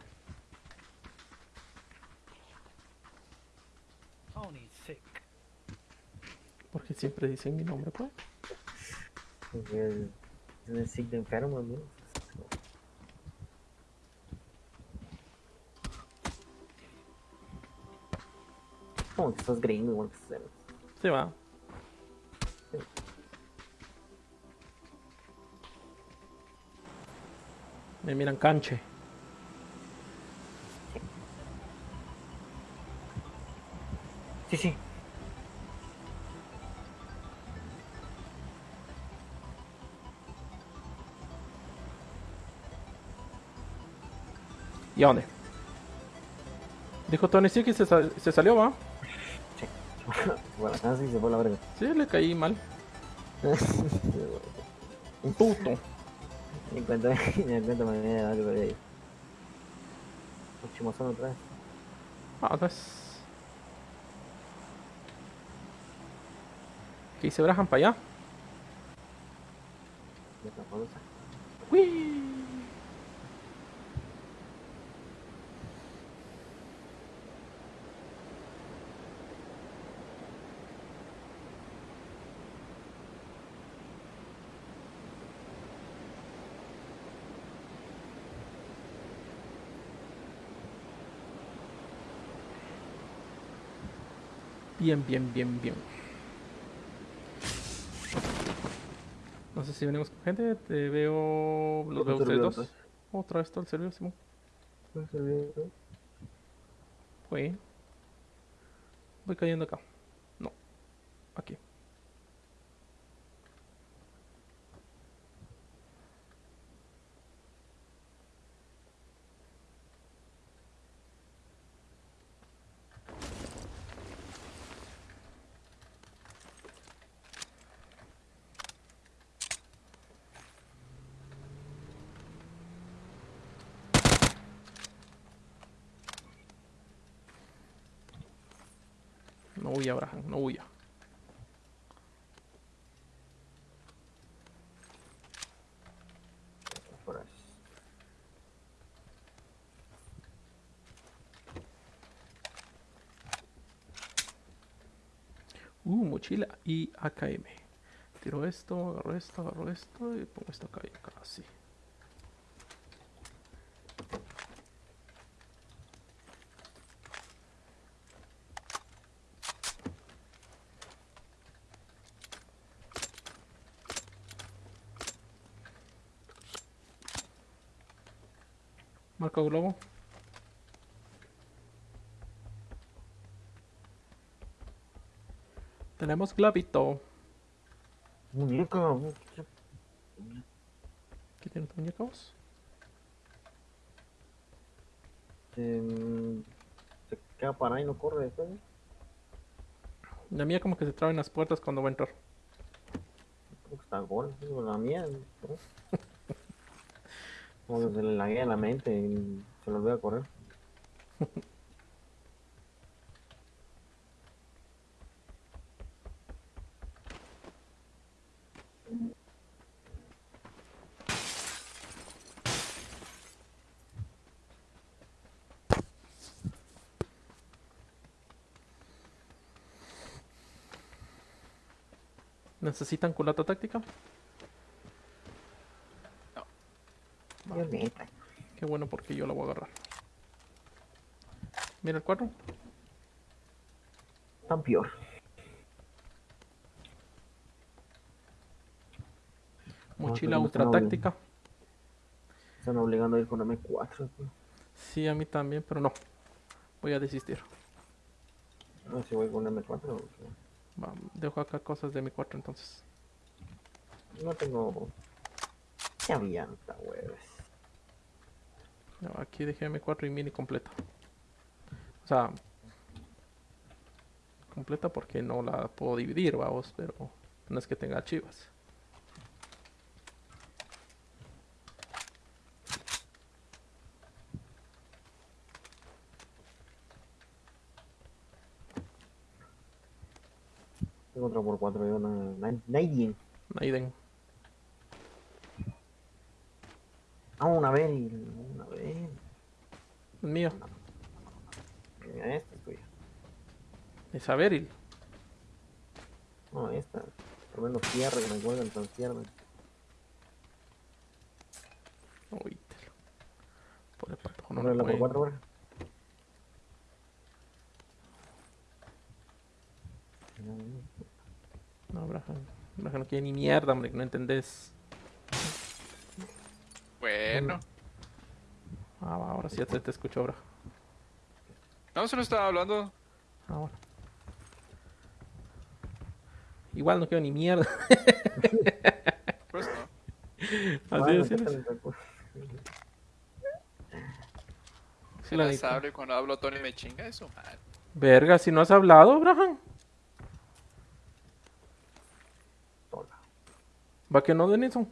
Tony sick. Porque siempre dicen mi nombre, pues. Porque el sick de enfermo, ¿no? Como que sos gringo, igual que ustedes. Se va. Me miran canche. ¿Y a dónde? Dijo Tony sí que se, sal- se salió, va. [laughs] Bueno, acá sí se fue la verga. Sí, le caí mal. [laughs] Un puto. Ni cuenta, ni cuenta me viene [laughs] algo de ahí. Chimozón otra vez. Ah, pues. ¿Qué hice Brahan para allá? Ya Bien, bien, bien, bien. No sé si venimos con gente, te veo... Los veo ustedes dos. Otra vez todo el servidor, Simón. pues. Fue. Voy cayendo acá. No. Aquí. No huya, Abraham, no huya. Uh, mochila y AKM. Tiro esto, agarro esto, agarro esto y pongo esto acá y acá, así. Tenemos globito. Muñeca, ¿Qué tiene tu muñeca vos? este, mm, se queda parada y no corre después. La mía como que se traba en las puertas cuando va a entrar. Creo que está gol, la mía. ¿no? [laughs] Como que se le laguea la mente y se lo olvida correr. ¿Necesitan culata táctica? Dios neta. Qué bueno porque yo la voy a agarrar. Mira el 4. Tan peor. Mochila no ultra táctica. Están obligando a ir con M4. tío. Sí, a mí también, pero no. Voy a desistir. No si voy con M4 o qué. Va, dejo acá cosas de mi 4 entonces. No tengo. Ya avianta, huevos. No, aquí dejé M4 y mini completa. O sea, completa porque no la puedo dividir, vamos, pero no es que tenga archivos. Tengo otra por 4 yo, una. na- Nadie. Naiden. Ah, una vez. Mío. Mira, esta es tuya. Es Averil. No, esta. Por lo menos cierre, que me cuelgan tan cierre. Uy, te lo- Por no la por. 4 horas. No, Braja. Braja no quiere ni mierda, hombre, que no entendés. Bueno. Ah, va, ahora sí ya te, te escucho, Braja. No, solo estaba hablando. Ahora. Igual no quiero ni mierda. Pues no. Así Bueno, es, ¿qué sí, tal el recu- sí, Se la las hablo y cuando hablo Tony me chinga eso, man. Verga, si no has hablado, Brahan. Sola. Va que no, Denison.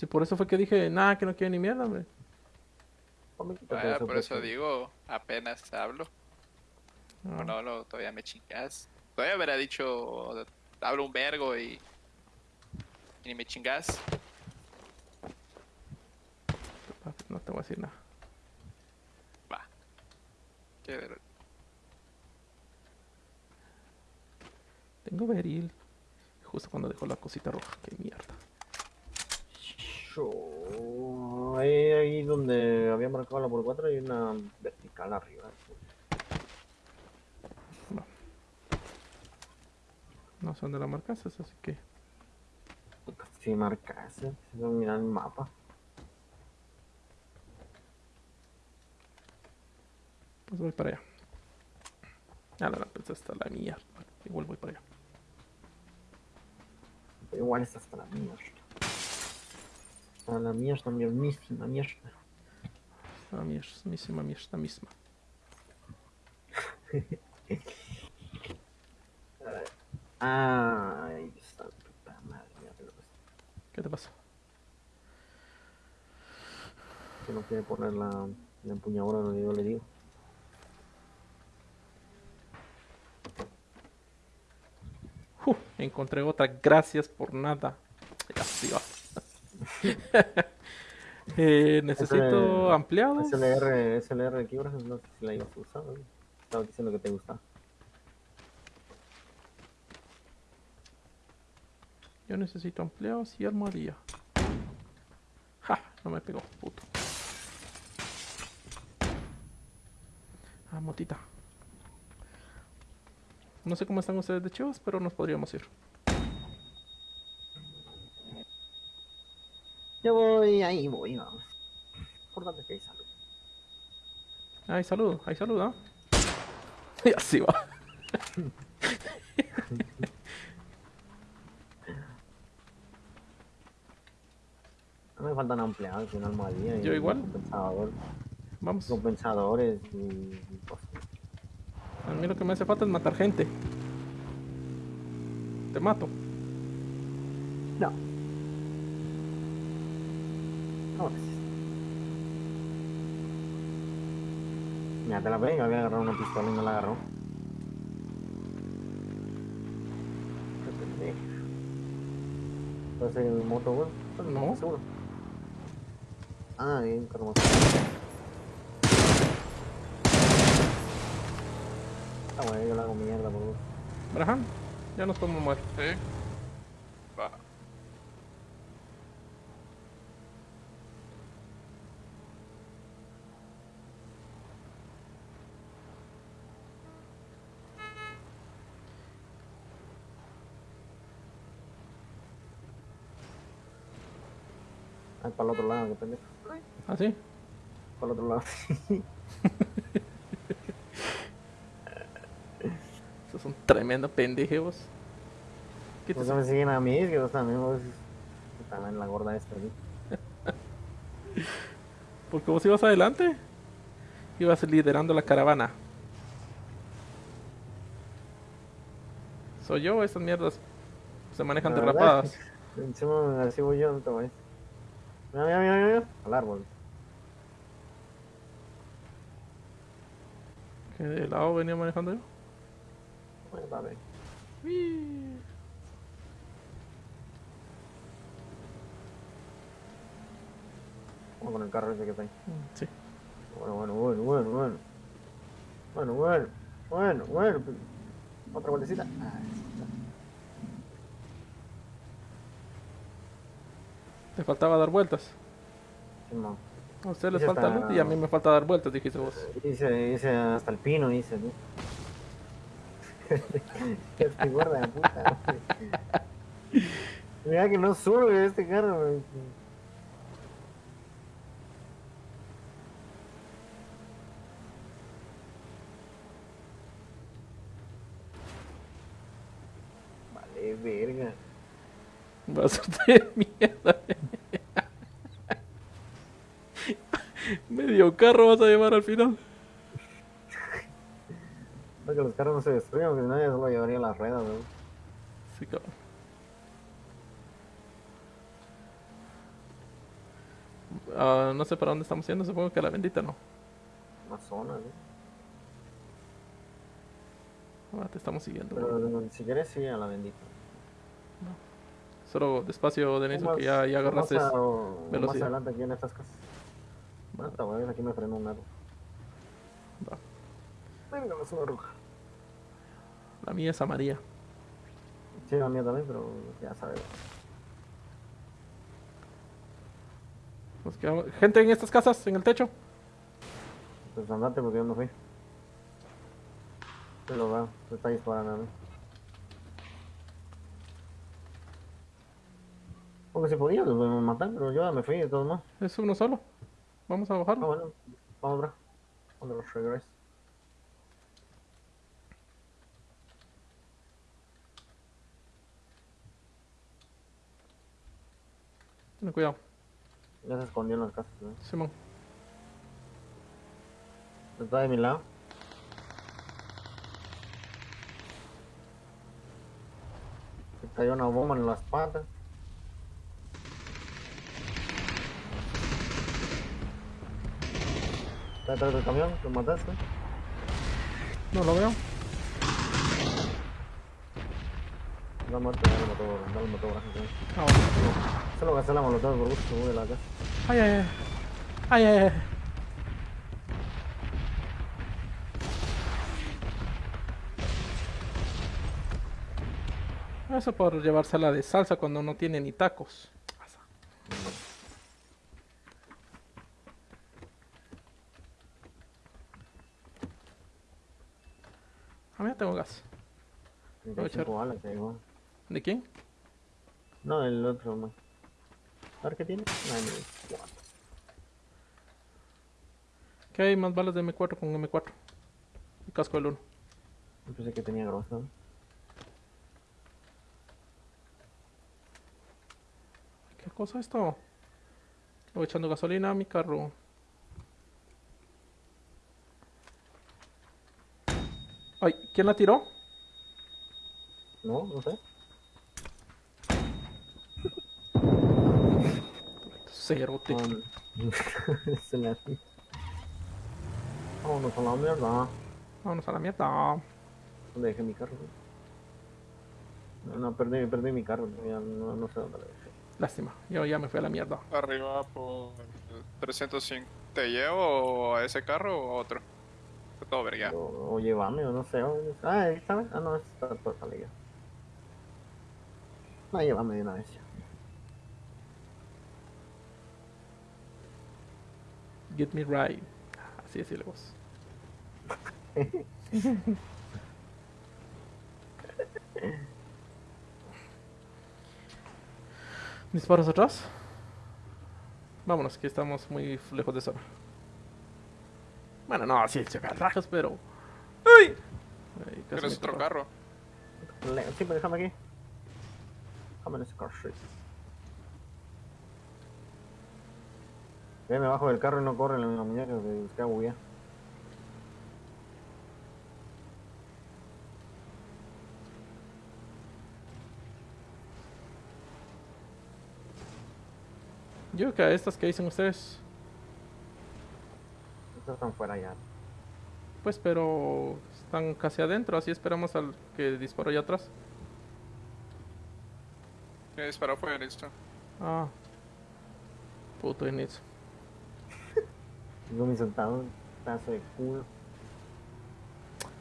No. Si por eso fue que dije, nada, que no quiero ni mierda, hombre. Eso, por eso digo, apenas hablo. No. Cuando hablo todavía me chingas. Todavía hubiera dicho, hablo un vergo y, y ni me chingas. Ah, No te voy a decir nada. Va. Qué ver- Tengo Beril. Justo cuando dejó la cosita roja. Qué mierda. Yo- Ahí, ahí donde había marcado la por 4 hay una vertical arriba. No sé dónde la marcas, así que. Si marcas, si no mira el mapa. Pues voy para allá. Ah, no, pues hasta la mierda. Igual voy para allá. Igual está hasta la mierda. Hasta la mierda, mismísima mierda. La mierda, misma mierda, [laughs] misma. Ay, está puta madre. ¿Qué te pasa? Que no quiere poner la, la empuñadura donde yo le digo. Uh, encontré otra. Gracias por nada. Ya sí va. [laughs] Eh, necesito Ese- ampliados. SLR, SLR ejemplo, no sé si la ibas a usar. Estaba diciendo que te gusta. Yo necesito ampliados y armadilla. Ja, no me pegó, puto. Ah, motita. No sé cómo están ustedes de chivas, pero nos podríamos ir. Yo voy, ahí voy, vamos. Importante que hay salud. Ay, salud, ay, salud, ¿ah? Y así va. [laughs] No me faltan ampliados y una almohadilla. y Yo un igual. compensador. Vamos. compensadores y cosas. A mí lo que me hace falta es matar gente. Te mato. No. Mira, te la venga, había agarrado una pistola y no la agarró. Qué pendejo. ¿Puede ser el moto, güey? No. Seguro. Ah, bien, carmo. Ah, güey, yo la hago mierda, por favor. Braham, ya nos podemos mover. Sí. Para el otro lado, qué pendejo. ¿Así? Para el otro lado. Esos [laughs] son tremendos pendejos. ¿Por Quítese. qué me siguen a mí? Es que vos también vos también la gorda esta aquí. [laughs] Porque vos ibas adelante. Ibas liderando la caravana. Soy yo, estas mierdas se manejan derrapadas. [laughs] Encima así voy yo, no te vayas. Mira, mira, mira, mira. Al árbol. ¿Qué de lado venía manejando yo? Bueno, dale. Vamos con el carro ese que está ahí. Sí. Bueno, bueno, bueno, bueno, bueno. Bueno, bueno, bueno, bueno. Otra vueltecita. Ah, Te faltaba dar vueltas. Simón. A ustedes les Ese falta luz y a mí me falta dar vueltas, dijiste vos. Hice, hice hasta el pino, hice, ¿no? [laughs] Qué gorda de puta. [laughs] Mira que no sube este carro. Vale, verga. Va a hacerte de mierda. Medio carro vas a llevar al final. Para que los carros no se destruyan, porque ya solo llevaría las ruedas, cabrón. Ah, no sé para dónde estamos yendo, supongo que a la bendita no. Una zona, ¿no? Ah, te estamos siguiendo. Pero si quieres, sí, a la bendita. Solo despacio, Denis, que ya, ya agarraste. Más, a- o- más velocidad. adelante aquí en estas casas. Bueno, aquí me frenó un árbol. Va. Venga, la zona roja. La mía es amarilla. Sí, la mía también, pero ya sabes. Nos quedamos- Gente en estas casas, en el techo. Pues andate porque yo no fui. Se lo veo, se está disparando a mí. Porque si podía, los podemos matar, pero yo ya me fui de todos modos. Es uno solo. Vamos a Ah, bajarlo. bueno, vamos, bro. Cuando los regreso. Ten cuidado. Ya se escondió en las casas, ¿no? Simón. Está de mi lado. Se cayó una bomba en las patas. Está detrás del camión, lo mataste. No lo veo. La muerte, dale motor, dale el motor, gracias. Ah, bueno. Solo gasté la molotov por gusto, voy de la casa. Ay, ay, ay. Ay, ay, ay. Eso por llevársela de salsa cuando no tiene ni tacos. A mí ya tengo gas. 35 balas. ¿De quién? No, el otro, man. A ver qué tiene. No, cuatro. ¿Qué hay más balas de M4 con M4? Y casco del 1. Yo pensé que tenía grosa. ¿no? ¿Qué cosa es esto? Voy echando gasolina a mi carro. Ay, ¿quién la tiró? No, no sé. Cerote. [laughs] Se la... Vámonos a la mierda. Vámonos a la mierda. ¿Dónde dejé mi carro? No, no, perdí, perdí mi carro. Ya no, no sé dónde lo dejé. Lástima. Yo ya me fui a la mierda. Arriba por 305. ¿Te llevo a ese carro o a otro? Está todo verga. O, o llévame, o no sé. o- ah, ahí está. Ah, no, está por salir. No, llévame de una vez. Get me right. Así decirle vos. [laughs] ¿Disparos atrás? Vámonos, que estamos muy lejos de zona. Bueno, no, sí, se rayos, pero. ¡Uy! Ay, ¿Tienes me otro carro? Sí, pero déjame aquí. Déjame en ese car street. Me bajo del carro y no corren en la muñeca que busqué a buguear. Yo creo que a estas que dicen ustedes, Estos están fuera ya. pues, pero están casi adentro, así esperamos al que disparó allá atrás. ¿Quién disparó fue listo? Ah, puto Initsu. Yo me sentado, pedazo de culo.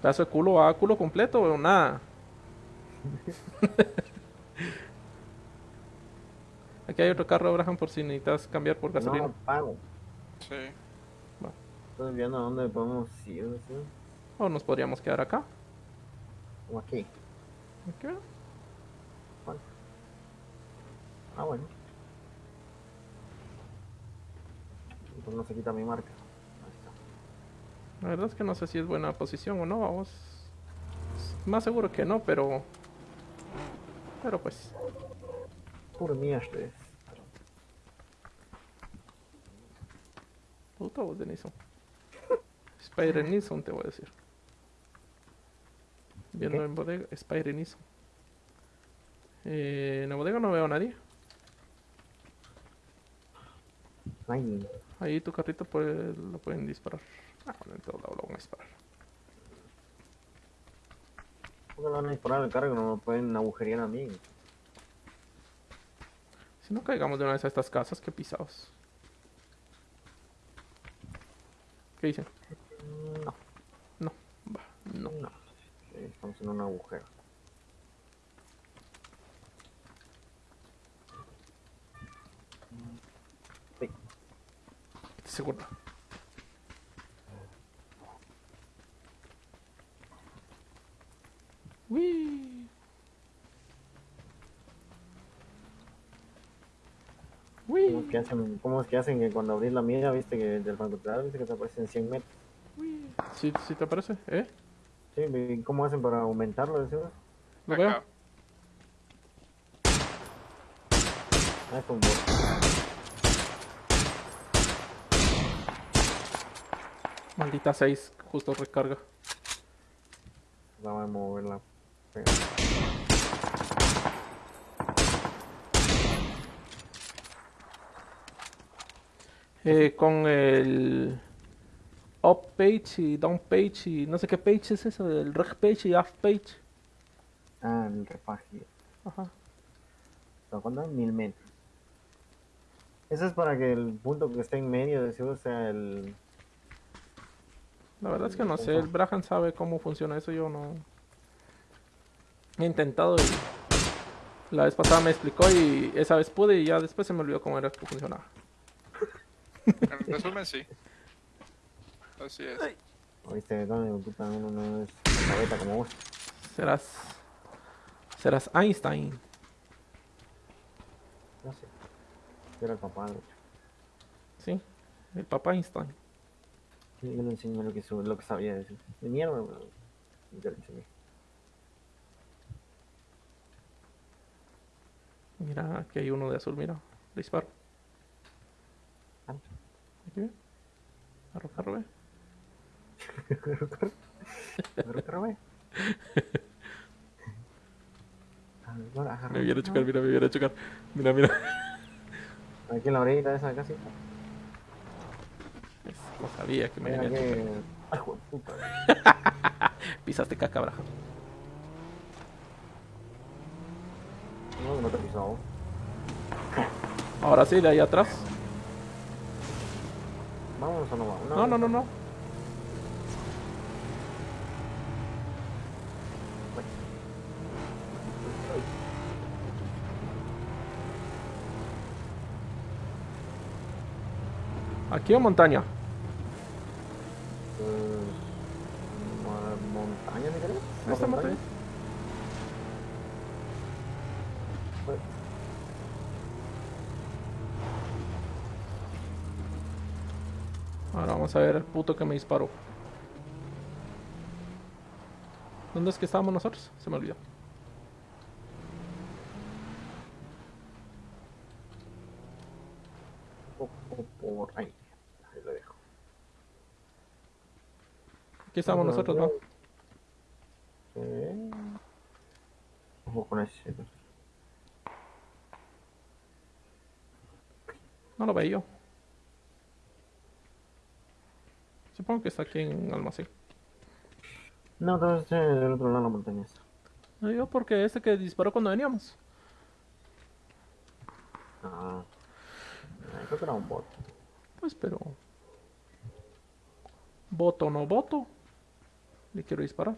Pedazo de culo, ¿a culo completo o nada? [laughs] Aquí hay otro carro, Abraham, por si necesitas cambiar por No gasolina. lo pago. Sí. Estoy viendo a dónde podemos ir. ¿sí? O nos podríamos quedar acá. O aquí. Aquí. Ah, bueno. Pues no se quita mi marca. Ahí está. La verdad es que no sé si es buena posición o no, vamos. Más seguro que no, pero... Pero pues... Puro mierda. Puta voz de Nison. Spider Nison te voy a decir. Viendo ¿Qué? en bodega, Spider Nison. Eh, en la bodega no veo a nadie. Ay, Ahí tu carrito puede, lo pueden disparar. Ah, bueno, en todo lado lo van a disparar. ¿por qué le van a disparar el carro que no me pueden agujerear a mí? Si no caigamos de una vez a estas casas, qué pisados. ¿Qué dicen? No, No, va, no. no. Estamos en un agujero. Sí, Seguro. Uy. ¿Cómo es Uy. que hacen, cómo es que, hacen que cuando abrís la mira, viste que del francotirador, viste que te aparecen 100 metros? ¿Sí, sí te parece? ¿Eh? Sí, ¿y ¿cómo hacen para aumentarlo? decimos? ¿Lo veo? Ah, es un bot. Maldita 6, justo recarga. Acaba de moverla. Eh, con el up page y down page y no sé qué page es eso, el reg page y off page. Ah, el refaje. Ajá. ¿Pero cuánto? Mil metros. Eso es para que el punto que esté en medio de seguro sea el... La verdad es que no sé, el Brahan sabe cómo funciona eso, yo no... He intentado y... La vez pasada me explicó y esa vez pude y ya después se me olvidó cómo era que funcionaba. En resumen, sí. Así es. Oíste, puta, uno no es cabeta como vos. Serás... Serás Einstein. No sé. Yo era capaz, de hecho. Sí, el papá Einstein. Sí, yo le enseñé lo que, su- lo que sabía decir. De mierda, pero yo le enseñé. Mira, aquí hay uno de azul, mira. Le disparo. Ah. Aquí ve. [laughs] Me viene a chocar, mira, me viene a chocar. Mira, mira. Aquí en la orilla esa casi. No sabía que me venía a chocar. Ay, puta. [laughs] Pisaste caca, Braja. No, no te he pisado. Ahora sí, de ahí atrás. Vamos o no vamos. No, no, no, no. Aquí o montaña. Montaña, ¿me Esta montaña. Ahora vamos a ver el puto que me disparó. ¿Dónde es que estábamos nosotros? Se me olvidó. o- o por ahí. Ahí lo dejo. Aquí estábamos Ajá, nosotros, ¿no? Sí. Ojo con ese. No lo veía yo. Supongo que está aquí en almacén. No, entonces del otro lado de la montaña. está. No yo porque este que disparó cuando veníamos. Ah. Creo que era un bot. Pues pero... Voto no voto. Le quiero disparar.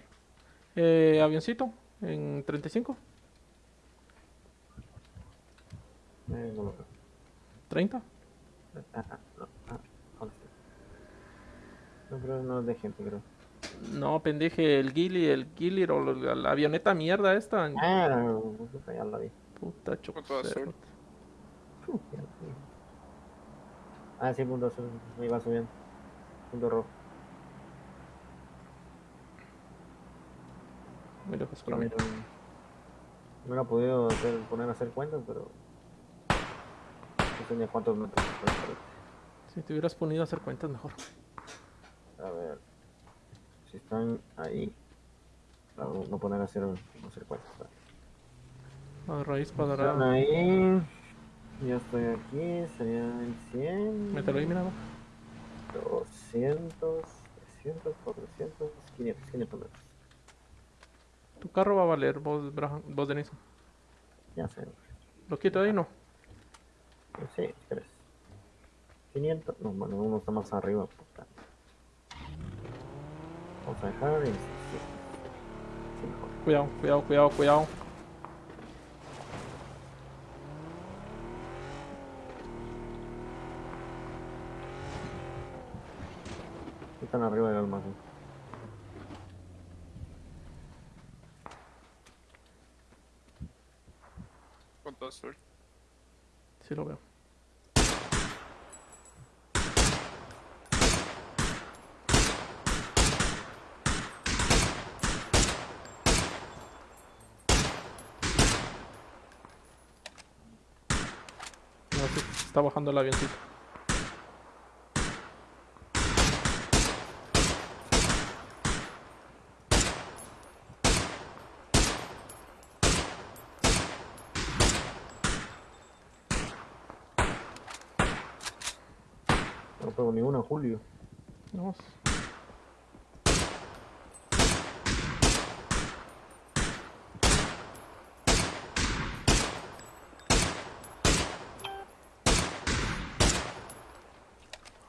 Eh, avioncito en 35, Eh, no lo creo. 30. Ah, ah, no, ah, ¿dónde está? No, pero no es de gente, creo. No, pendeje, el Gilly, el Gilly o la, la avioneta mierda esta. Ah, puta, ya la vi. Puta azul. Ah, sí, punto azul. Me iba subiendo. Punto rojo. Muy lejos para mí. No hubiera podido hacer, poner a hacer cuentas, pero. No tenía cuántos metros. Si te hubieras ponido a hacer cuentas mejor. A ver. Si están ahí. No, no poner a hacer, no hacer cuentas. A raíz Están cuadrada. ahí. Ya estoy aquí. Serían 100. Mételo ahí, mira. va. 200, 300, 400, 500, 500 metros. Tu carro va a valer, vos, vos Denison. Ya sé. ¿Lo quito ahí? No. Sí, quieres. 500, no, bueno, uno está más arriba. puta. Vamos a dejar en 600. Sí, mejor. Cuidado, cuidado, cuidado, cuidado. Están arriba del almacén. Azul. Sí lo veo. Está bajando el avioncito. Ni una, Julio. Vamos.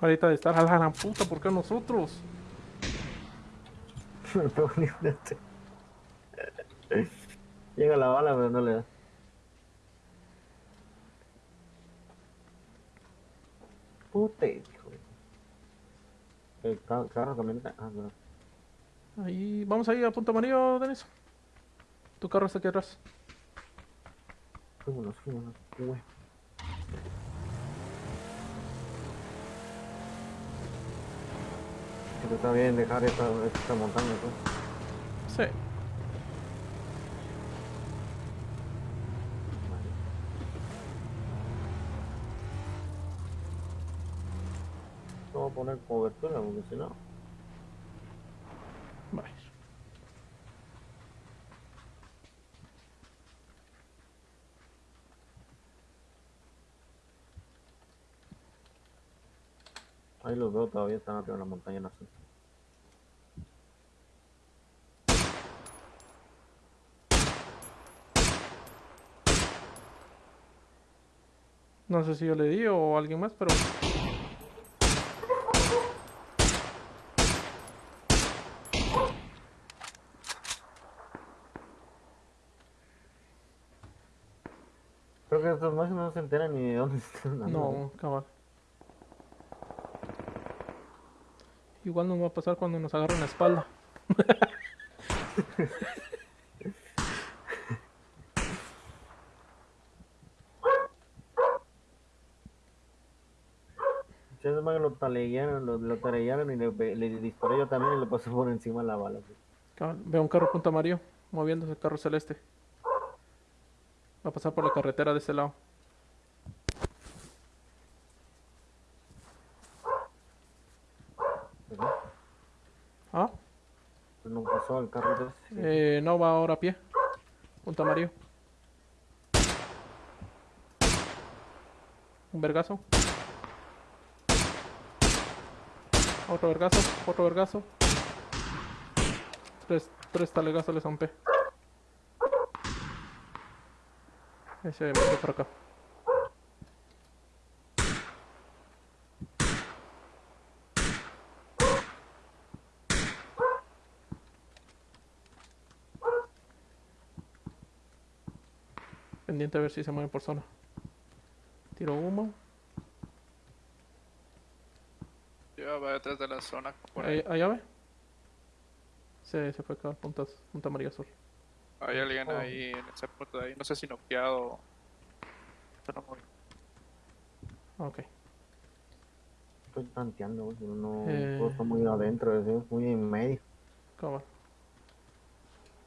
Ahorita de estar a la gran puta, ¿por qué nosotros? [laughs] [laughs] Llega la bala, pero no le da. Puta, ca- carro, camioneta. Ah, no. Ahí, vamos ahí a punto amarillo, Denis. Tu carro está aquí atrás. Fuímonos, fuímonos. Güey. Pero está bien dejar esta, esta montaña, pues. Sí. a poner cobertura, porque si no... Vale. Ahí los veo todavía están arriba de la montaña en azul. No sé si yo le di o alguien más, pero... se ni de dónde [laughs] están. andando. No, cabal. Igual nos va a pasar cuando nos agarren la espalda. Si esos más lo taleguearon, lo, lo y le, le disparé yo también y le pasó por encima la bala. Cabal, Veo un carro punto amarillo, moviéndose el carro celeste. Va a pasar por la carretera de ese lado. ¿verdad? Ah, Pues no pasó el carro de ese. eh, no va ahora a pie. Punto amarillo. Un vergazo. Otro vergazo, otro vergazo. Tres, tres talegazos le zampé. Ese me por acá. Pendiente a ver si se mueve por zona. Tiro humo. Yo voy detrás de la zona. Por ahí. Allá ve. Se, se fue acá al punta, punta amarilla azul. Hay alguien Oh. ahí en ese punto de ahí. No sé si noqueado. Pero muy- Ok. Estoy tanteando, pero no. Eh. Muy adentro, es muy en medio. Cabal.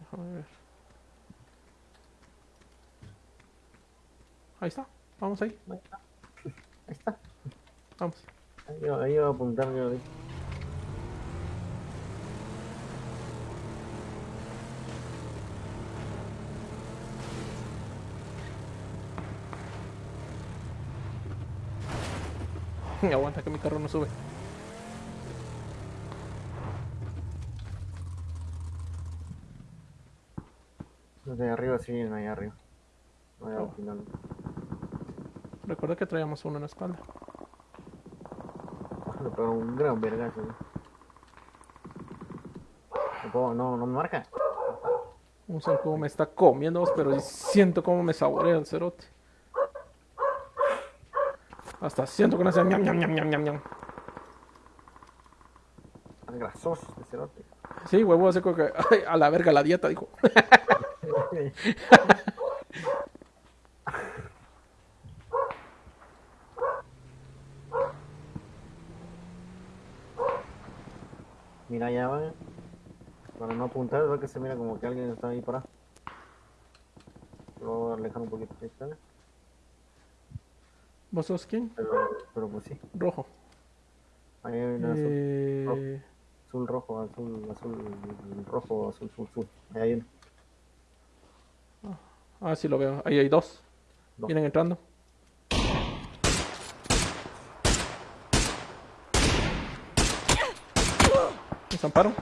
Déjame ver. Ahí está. Vamos ahí. Ahí está. Ahí está. Vamos. Ahí iba, ahí iba a apuntar yo. ahí. [laughs] Aguanta que mi carro no sube. Los de arriba siguen ahí arriba. No, ya, Oh. Recuerda que traíamos uno en la espalda. Le pegó un gran vergazo. No, no, no me marca. Un zancudo me está comiendo, pero siento como me saborea el cerote. Hasta siento que no hace ñam ñam ñam ñam ñam ñam. Grasoso este cerote. Sí, huevo, como que [laughs] ay, a la verga la dieta, dijo. [laughs] Mira, ya va. Para no apuntar, es que se mira como que alguien está ahí parado. Lo voy a alejar un poquito. Ahí está. ¿Vos sos quién? Pero, pero pues sí. Rojo. Ahí hay una azul, Eh, azul, rojo, azul, azul, rojo, azul, azul, azul. Ahí hay uno. Ah, sí lo veo. Ahí hay dos. Dos. Vienen entrando. Nos amparon.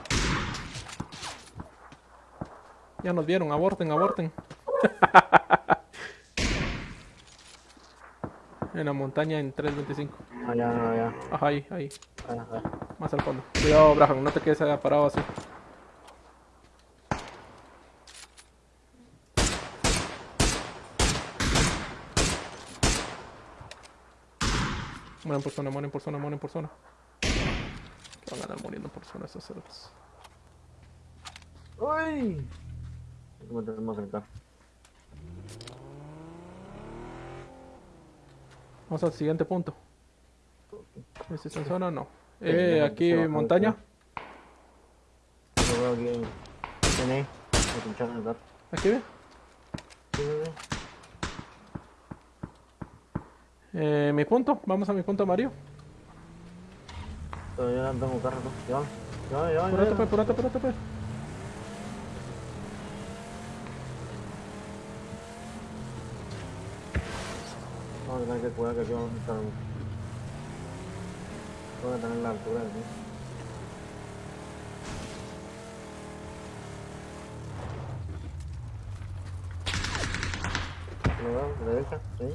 Ya nos vieron. Aborten, aborten. [laughs] en la montaña en 325. Allá, allá, Ajá, ahí, ahí. allá, allá. Más al fondo. Cuidado, Braham. No te quedes parado así. Mueren por zona, mueren por zona, mueren por zona. Que van a andar muriendo por zona esos cerdos. ¡Uy! ¿Cómo tenemos el carro? Vamos al siguiente punto. ¿Este es en zona? No. Sí, Eh, aquí montaña. Yo veo aquí. Tiene. Me pincharon el gato. Aquí ve. Eh, mi punto. Vamos a mi punto amarillo. Todavía no tengo carro, ¿no? Ya, ya, ya. Apúrate, ya. pues, apúrate, a tener que cuidar que aquí a tener la altura mí. ¿Lo veo? ¿De derecha? Sí.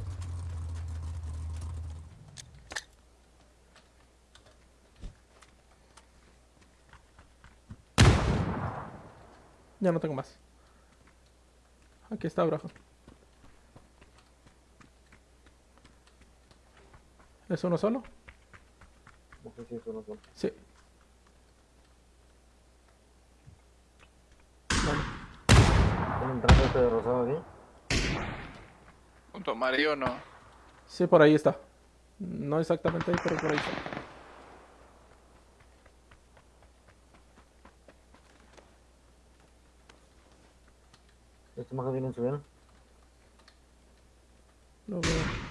Ya no tengo más. Aquí está, Braja. ¿Es uno solo? No sé si es uno solo. Sí. Vale. ¿Tiene entrando este de rosado aquí? Junto a Mario no. Sí, por ahí está. No exactamente ahí, pero por ahí está. Este más que viene subiendo. Lo veo.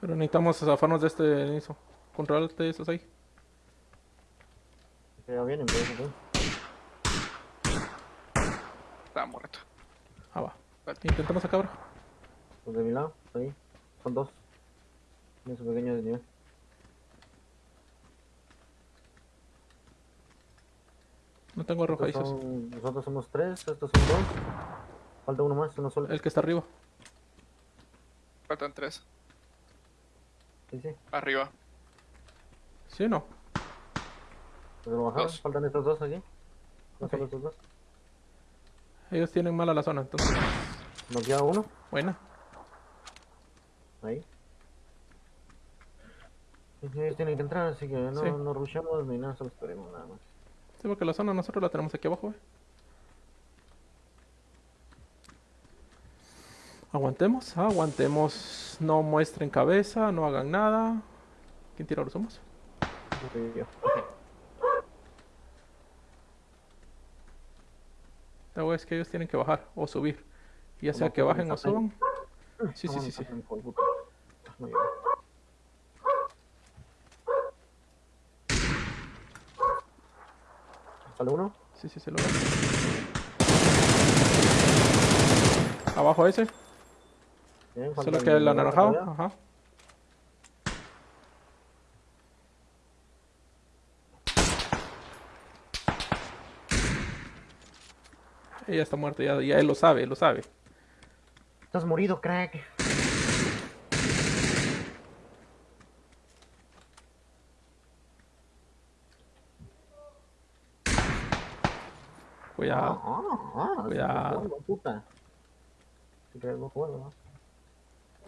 Pero necesitamos zafarnos de este inicio. Controlate esos ahí. Ya vienen, pero eso Está muerto. Ah, va. Intentamos acá, bro. Pues de mi lado, ahí. Son dos. Su pequeño desnivel. No tengo arrojadizos. son- Nosotros somos tres, estos son dos. Falta uno más, uno solo. El que está arriba. Faltan tres. Sí, sí. Arriba. ¿Sí o no? Lo bajaron. Dos. Faltan estos dos aquí. No Ok. solo estos dos. Ellos tienen mala la zona, entonces. Nos queda uno. Buena. Ahí. Ellos tienen que entrar, así que no, Sí. no rushamos ni nada, solo esperemos nada más. Sí, porque la zona nosotros la tenemos aquí abajo, eh. Aguantemos, aguantemos. No muestren cabeza, no hagan nada. ¿Quién tira los humos? No soy yo. La verdad es que ellos tienen que bajar o subir. Ya sea ¿Cómo que bajen o suban. Sí, sí, sí, sí. llego. ¿Sale uno? Sí, sí, se lo veo. Abajo ese. Solo que el anaranjado. Ajá. Ella está muerta, ya, ya él lo sabe, él lo sabe. Estás morido, crack. Cuidado. Ah, ah, Cuidado. puta. Si no ¿no?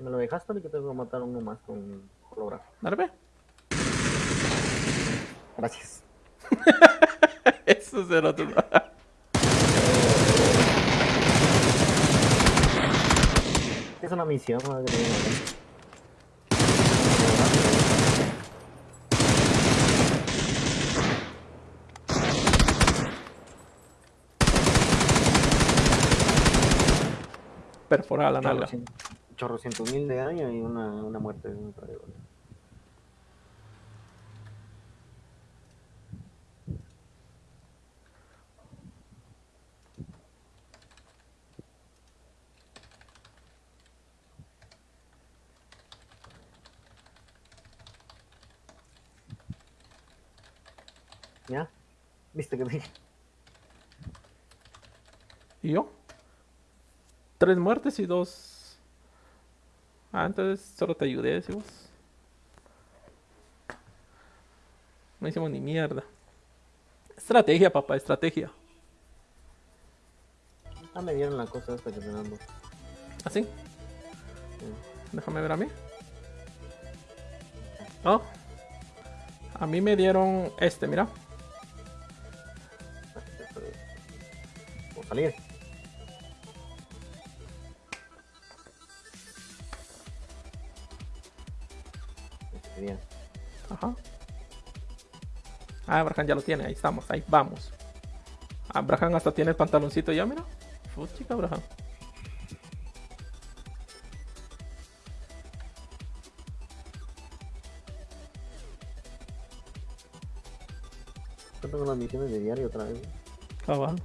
Me lo dejaste y que te voy a matar uno más con holográfico. Dale. Gracias. [laughs] Eso será todo. Es una misión. Que tengo acá. Perforada la nalga. Chorrocien- Chorrocientos mil de daño y una, una muerte de un. ¿Ya? ¿Viste que dije? ¿Y yo? Tres muertes y dos. Ah, entonces solo te ayudé, decimos. No hicimos ni mierda. Estrategia, papá, estrategia. Ah, me dieron la cosa esta que tenemos. ¿Así? Déjame ver a mí. Oh. A mí me dieron este, mira. Por salir. Ah, Abraham ya lo tiene, ahí estamos, ahí vamos. Abraham hasta tiene el pantaloncito ya, mira. Fuchica, Abraham. Yo tengo las misiones de diario otra vez. Cabal.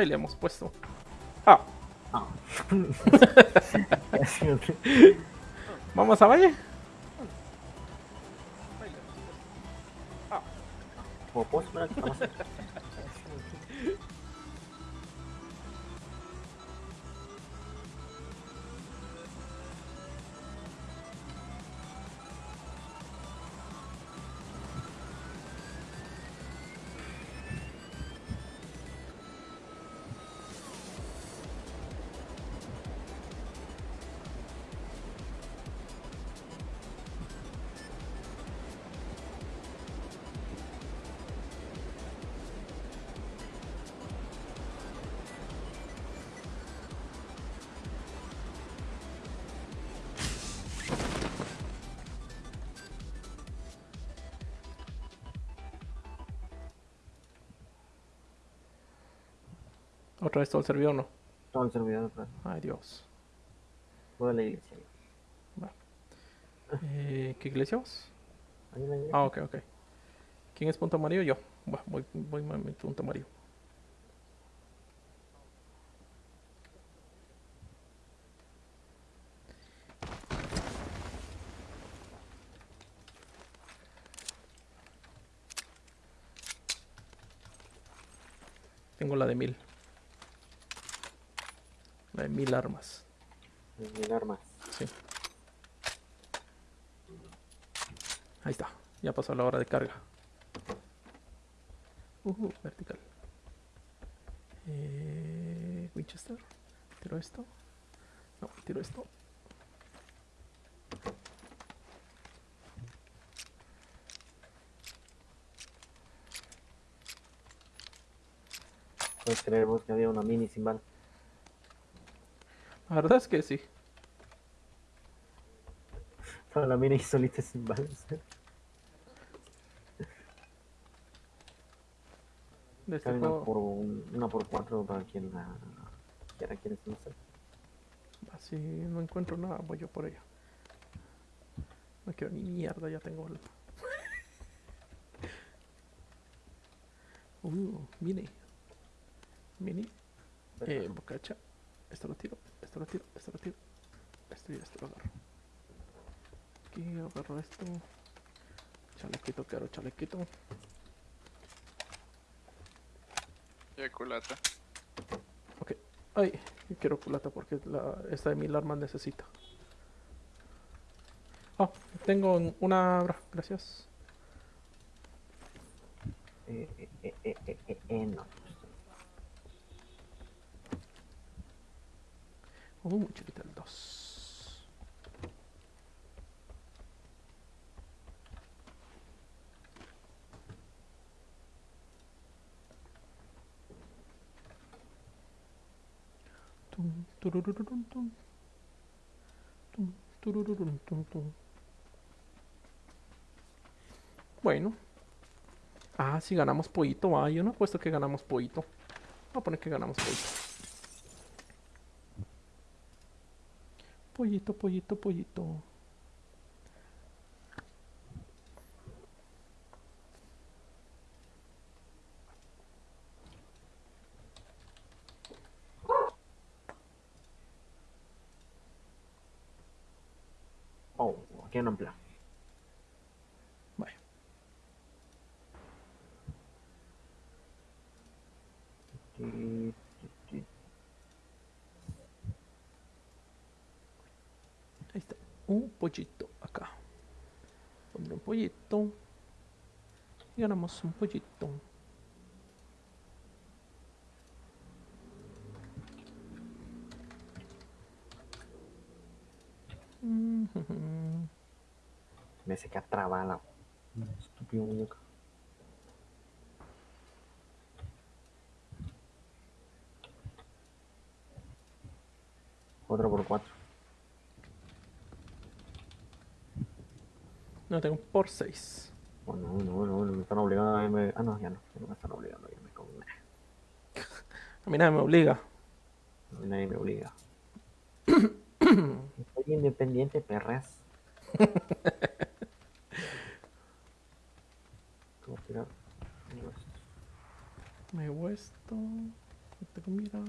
Mm. Bailemos, puesto. Ah, Ah. [laughs] vamos a Valle. Otra vez todo el servidor, ¿no? Todo el servidor, pues, Ay, Dios. toda la iglesia. Eh, ¿Qué iglesia vos? Ahí la iglesia. Ah, ok, ok. ¿Quién es punto amarillo? Yo. Bueno, voy, voy a mi punto amarillo. Tengo la de mil. La de mil armas. Mil armas. Sí. Ahí está. Ya pasó la hora de carga. Uh, vertical. Eh, Winchester. Tiro esto. No, tiro esto. Puedes creer vos que había una mini sin bala. La verdad es que sí. [laughs] Toda la mini solita sin balas. De este una juego. por, un- una por cuatro para quien la quiera, quiere conocer. Así no encuentro nada, voy yo por ella. No quiero ni mierda, ya tengo el... [laughs] Uh, mini. Mini. Eh, bocacha. Esto lo tiro, esto lo tiro, esto lo tiro. Esto y esto lo agarro. Aquí agarro esto. Chalequito, quiero chalequito. El culata. Ok. Ay, quiero culata porque la, esta de mil armas necesita. Oh, tengo un- una... bra- Gracias. Eh, eh, eh, eh, eh, eh, eh, no. Uh, chiquita Bueno. Ah, si ganamos pollito. Ah, yo no he puesto que ganamos pollito. Voy a poner que ganamos pollito. Pollito, pollito, pollito. Oh, aquí hay un empleo. Vaya. Ti, ti, ti. Ahí está. Un pollito acá. Pondré un pollito. Y ganamos un pollito. Mhm. Me se queda trabada la estúpido muñeco. Cuatro por cuatro. No tengo por 6. Bueno, bueno, bueno, bueno, me están obligando a irme. Ah, no, ya no, ya no me están obligando a irme con. A mí nadie me obliga. Nadie me obliga. [coughs] Soy independiente, perras. [coughs] ¿Cómo tirar? Me llevo esto. No tengo mira.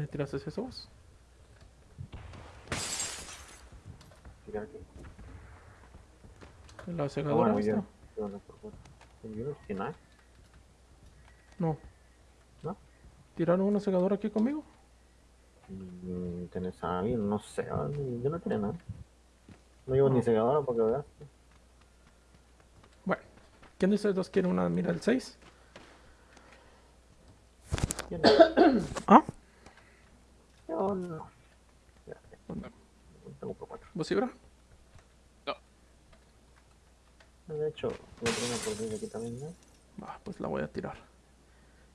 ¿Quién tiraste eso vos? Tirar aquí. ¿La Ah, segadora bueno, yo. No por favor. Yo no. No. ¿No? ¿Tiraron una segadora aquí conmigo? Mm, ¿Tienes a alguien? No sé. ah, Yo no tenía nada. No llevo No. ni segadora porque veas. Bueno. ¿Quién de ustedes dos quiere una mira el 6? Yo no. ¿Ah? Yo no. Espérate. No por cuatro. ¿Vos Ibra? De hecho, voy a tener una por aquí también, ¿no? Va, pues la voy a tirar.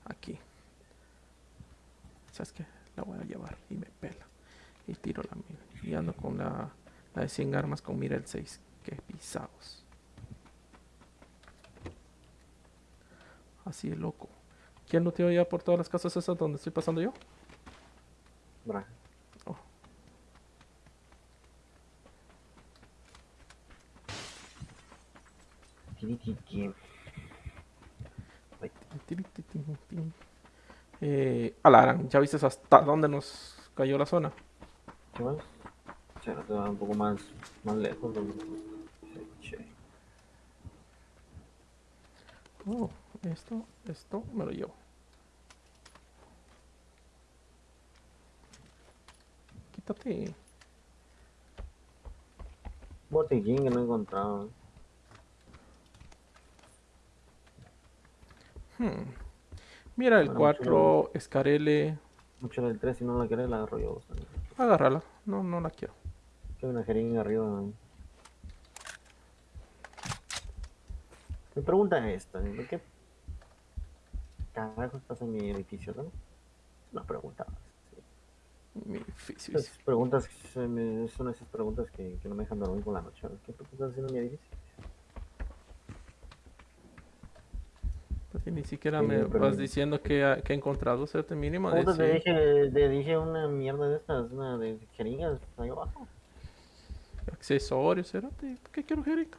Aquí. ¿Sabes qué? La voy a llevar y me pela. Y tiro la mira. Y ando con la, la de 100 armas con mira el 6. Qué pisados. Así de loco. ¿Quién lo tiró ya por todas las casas esas donde estoy pasando yo? Braja. Oh. Tiriquiqui. Tiri, ti, ti, ti. Eh, Alarán, ¿ya viste hasta dónde nos cayó la zona? ¿Qué más? Se un poco más, más lejos. Oh, esto, esto me lo llevo. Quítate. Botiquín que no he encontrado. Hmm. Mira el Bueno, 4, Escarele. Mucho del 3, si no la querés, la agarro yo. Agárrala. No, no la quiero. Hay una jeringa arriba. ¿no? Mi pregunta es esta: ¿de qué carajos pasa en mi edificio? ¿no? Una pregunta. sí. Mi difícil. Esas preguntas me- son esas preguntas que, que no me dejan dormir por la noche. ¿no? ¿Qué estás haciendo en mi edificio? Ni siquiera Sí, me vas diciendo que, ha- que he encontrado cierto mínimo de te dije, te dije una mierda de estas, una de jeringas ahí abajo. accesorios. cerote. ¿Qué quiero, Jerito?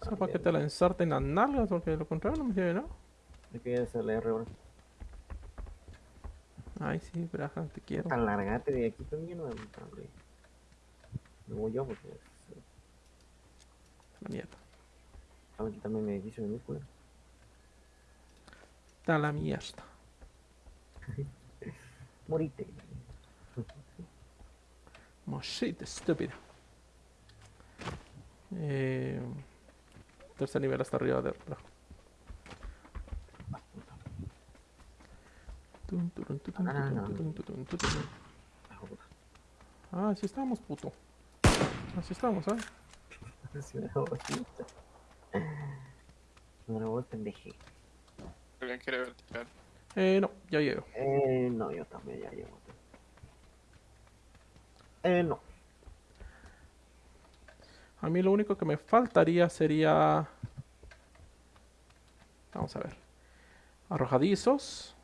O sea, para que te la ensarten las nalgas, porque de lo contrario no me sirve nada. ¿De qué es el R ahora? Ay, sí, Braja, te quiero. Alargate de aquí también, no hombre. Me voy yo porque La mierda. a quitarme mi edificio Da la mierda. [laughs] Morite. Moshit, estúpida. Eh, tercer nivel hasta arriba de tutun, Ah, puta. Ah, así estamos, puto. Así estamos, bastante. No me voy pendeje. ¿Alguien quiere vertical? Eh, no, ya llego. Eh, no, yo también ya llevo. Eh, no. A mí lo único que me faltaría sería... Vamos a ver. Arrojadizos.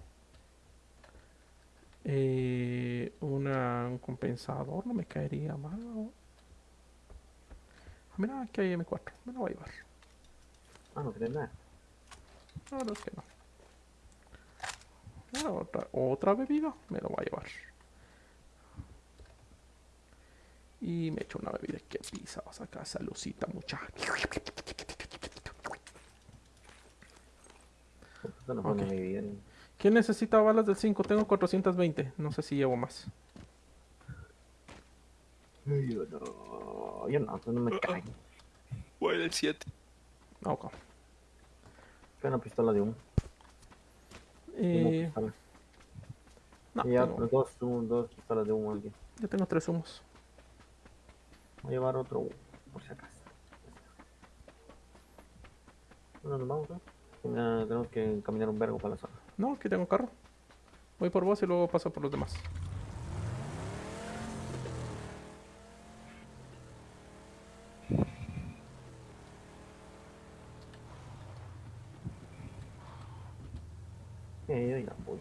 Eh, una, un compensador no me caería mal. ¿no? Ah, Mira, aquí hay M4. Me lo voy a llevar. Ah, no crees nada. La verdad es que no. Ah, otra, otra bebida. Me lo voy a llevar. Y me echo una bebida que pisa. Vas acá, salucita, muchacha. Esto no pone Ok. mi vida. ¿Quién necesita balas del 5? Tengo 420. No sé si llevo más. Yo no, yo no, no me cae. Voy del 7. Ah, ok. Fue una pistola de humo. Eh, no, Y ya, tengo- dos, un- dos pistolas de humo aquí. yo tengo tres humos. Voy a llevar otro humo, por si acaso. Bueno, nos vamos. Tenga- tenemos que caminar un vergo para la zona. No, aquí tengo carro. Voy por vos y luego paso por los demás. Eh, yo ya voy.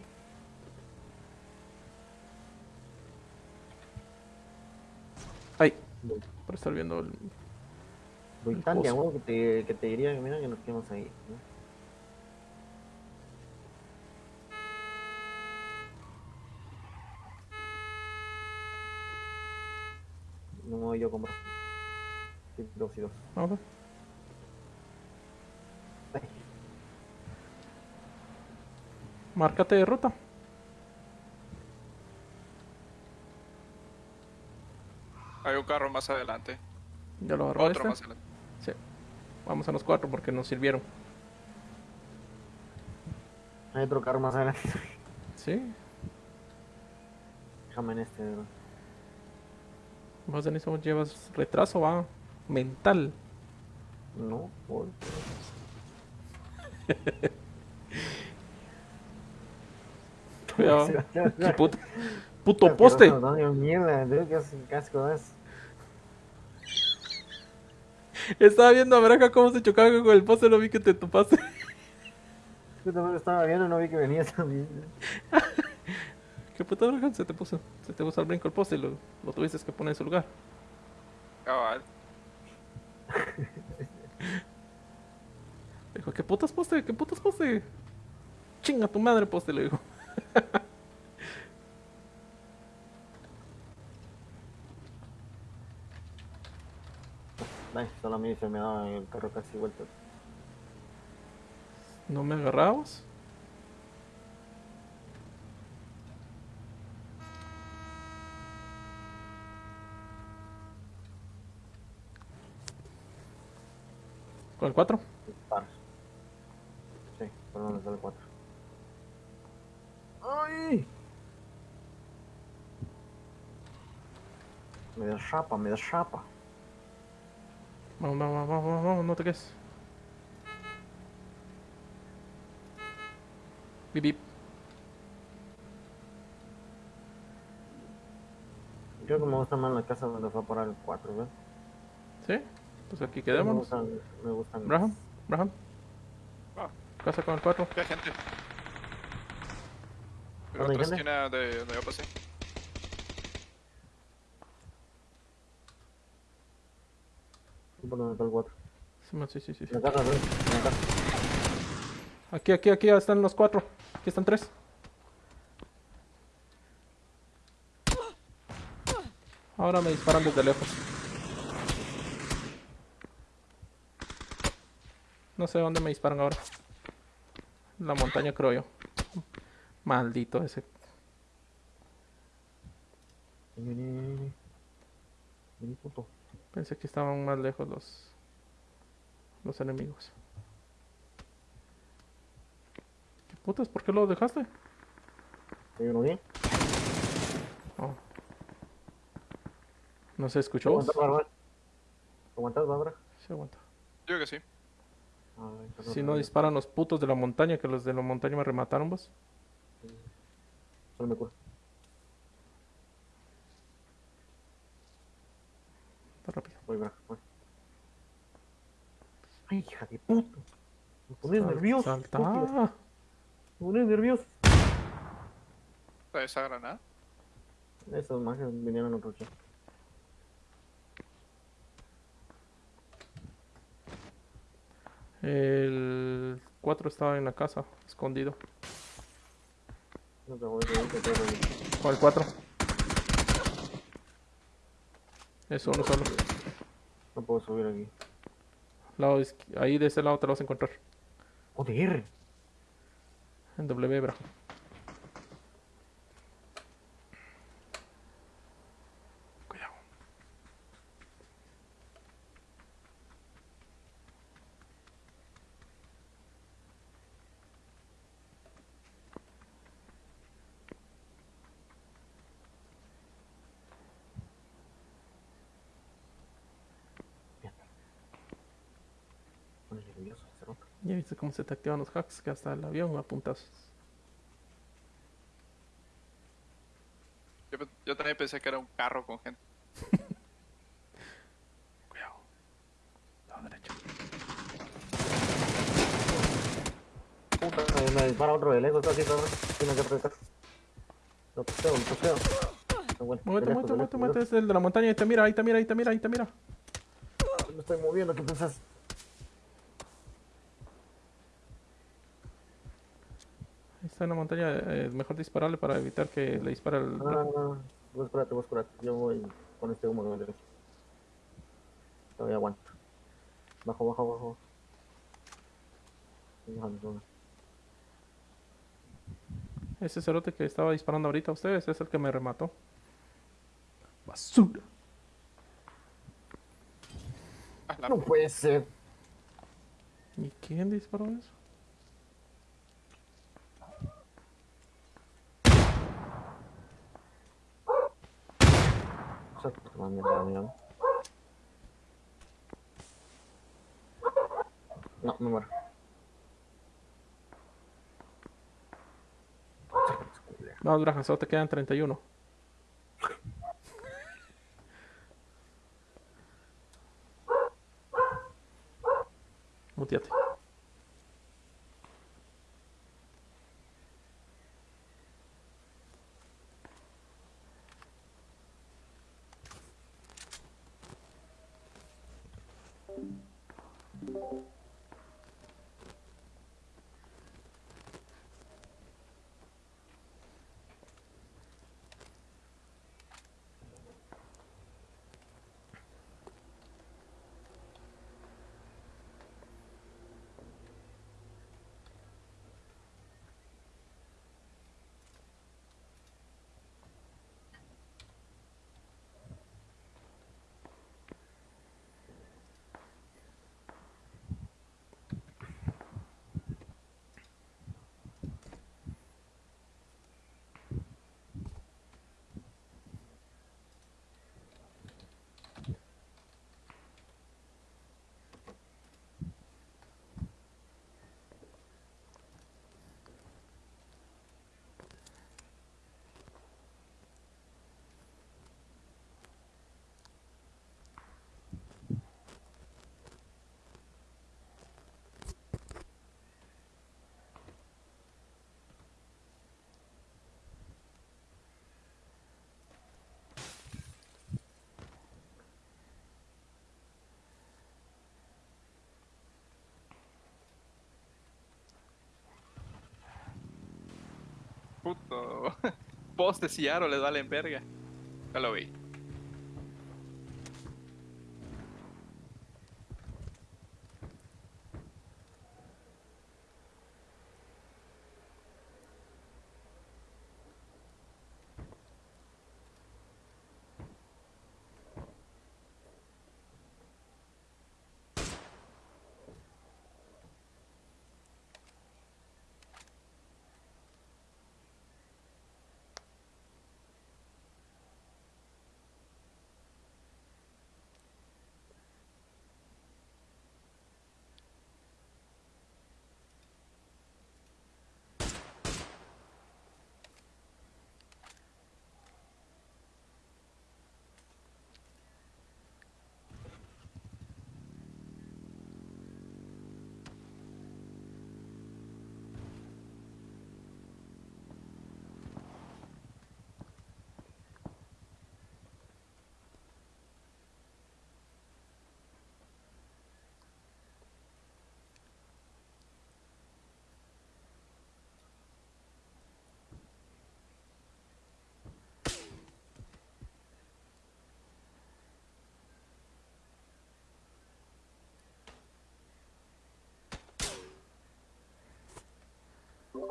Voy. Por estar viendo el... Pozo. amor que te, que te diría que mira que nos quedamos ahí. ¿no? No me voy yo a comprar. Sí, dos y dos. Vamos a ver. Ay, Márcate de ruta. Hay un carro más adelante. Ya lo Otro este. más adelante. Sí. Vamos a los cuatro porque nos sirvieron. Hay otro carro más adelante. Sí. Déjame en este, bro. Vos en eso llevas retraso, va. Mental. No, por. [laughs] [laughs] Puto, puto poste. No, no, mierda, dude, qué as- qué asco es. Estaba viendo a Braca cómo se chocaba con el poste, lo vi que te topaste. [laughs] Yo también lo estaba viendo, no vi que venía también. [laughs] ¿Qué puta Braca? Se te puso, se te puso al brinco el poste y lo, lo tuviste que poner en su lugar. Cabal. [laughs] Dijo, ¿qué putas poste? ¿Qué putas poste? Chinga tu madre poste, le dijo. Ay, solo a mí se me daba el carro casi vuelto. ¿No me agarrabas? ¿Con el 4? Par. Sí, por donde sale el 4. ¡Ay! Me derrapa, me derrapa. Vamos, vamos, vamos, vamos, vamos, no te quedes. Bip, bip. Creo que me gusta más la casa donde fue a parar el 4, ¿ves? ¿Sí? Pues aquí Me quedémonos. gustan, me gustan. Braham, Braham. Ah. Casa con el 4. ¿Qué gente? Pero ¿Dónde hay otra gente? esquina de donde yo pasé. ¿Por dónde está el 4? Sí, sí, sí, sí. En la casa, ¿ves? En la casa. Aquí, aquí, aquí están los 4. Aquí están 3. Ahora me disparan desde lejos. No sé dónde me disparan ahora. La montaña creo yo. Maldito ese. Vení, vení. Vení, puto. Pensé que estaban más lejos los los enemigos. ¿Qué putas? ¿Por qué lo dejaste? ¿Hay uno bien? Oh. ¿No se escuchó? vos? ¿Aguantas, Bárbara? ¿Aguantas, Bárbara? Sí, aguanta. Yo que sí. Ah, Si no disparan los putos de la montaña, que los de la montaña me remataron vos. Solo me cura. Ay, hija de puta. Me pones Sal- nervioso. Salta. Me pones nervioso. Esa granada. Esos magias vinieron a otro chat. El 4 estaba en la casa, escondido. No te voy a decir que te voy a decir. ¿Cuál 4? Es uno solo. No puedo subir aquí. Lado ahí de ese lado te lo vas a encontrar. Joder. En W, bro. Cuidado. Me pones nervioso, cerote. Se te activan los hacks, que hasta el avión apuntas. Yo, también pensé que era un carro con gente. [laughs] Cuidado. Lado derecho. Puta, me- me dispara otro de lejos, está aquí, cabrón. Tiene que apretar. Lo puseo, lo puseo. Muévete, muévete, muévete, muévete. Es el de la montaña. Ahí te mira, ahí te mira, ahí te mira, ahí te mira. Me estoy moviendo, ¿qué pensás? Está en la montaña. eh, mejor dispararle para evitar que le dispare el. No, no, no, no. Vos espérate, vos espérate. Yo voy con este humo de derecho. Todavía aguanto. Bajo, bajo, bajo. Ese cerote que estaba disparando ahorita a ustedes es el que me remató. Basura. Ah, No puede ser. ¿Y quién disparó eso? No, me muero. No, Brajan, solo te quedan 31. Puto. [laughs] Postes y aro les valen verga. Ya lo vi.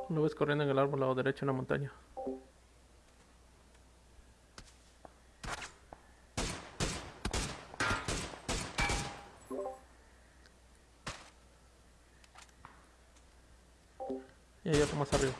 Lo ves corriendo en el árbol lado derecho en la montaña. Y hay otro más arriba.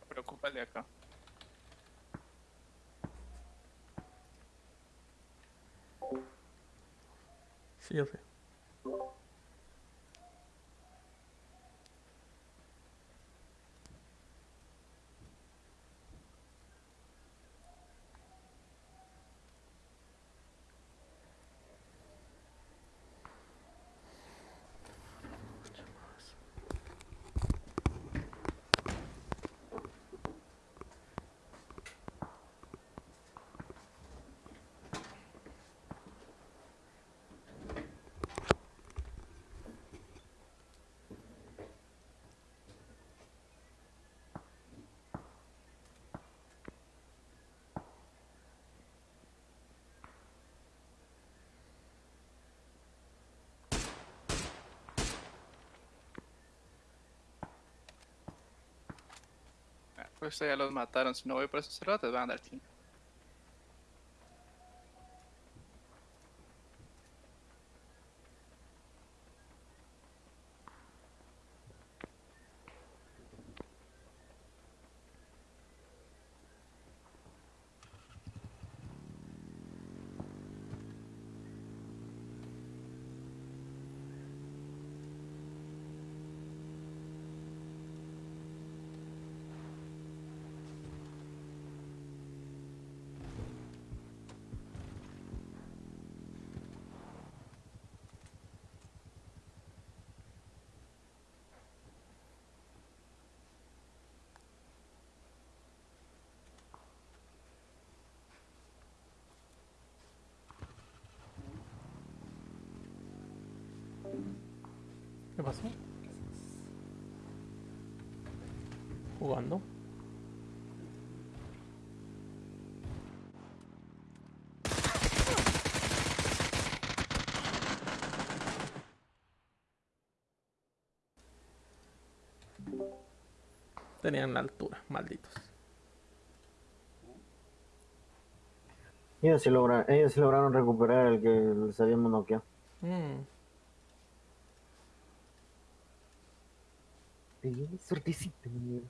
Me preocupa el de acá. Pues ya los mataron. Si no voy por esos cerotes, van a chingo. ¿Qué pasó? Jugando. Tenían la altura, malditos. Ellos sí, logra- ellos sí lograron recuperar el que les habíamos noqueado. Mm, suertecita, mierda.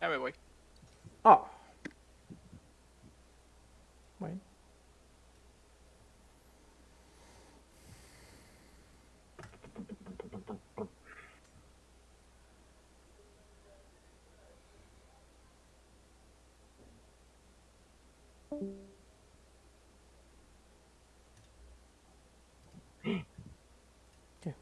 Ya me voy. Ah. Bueno. ¿Qué?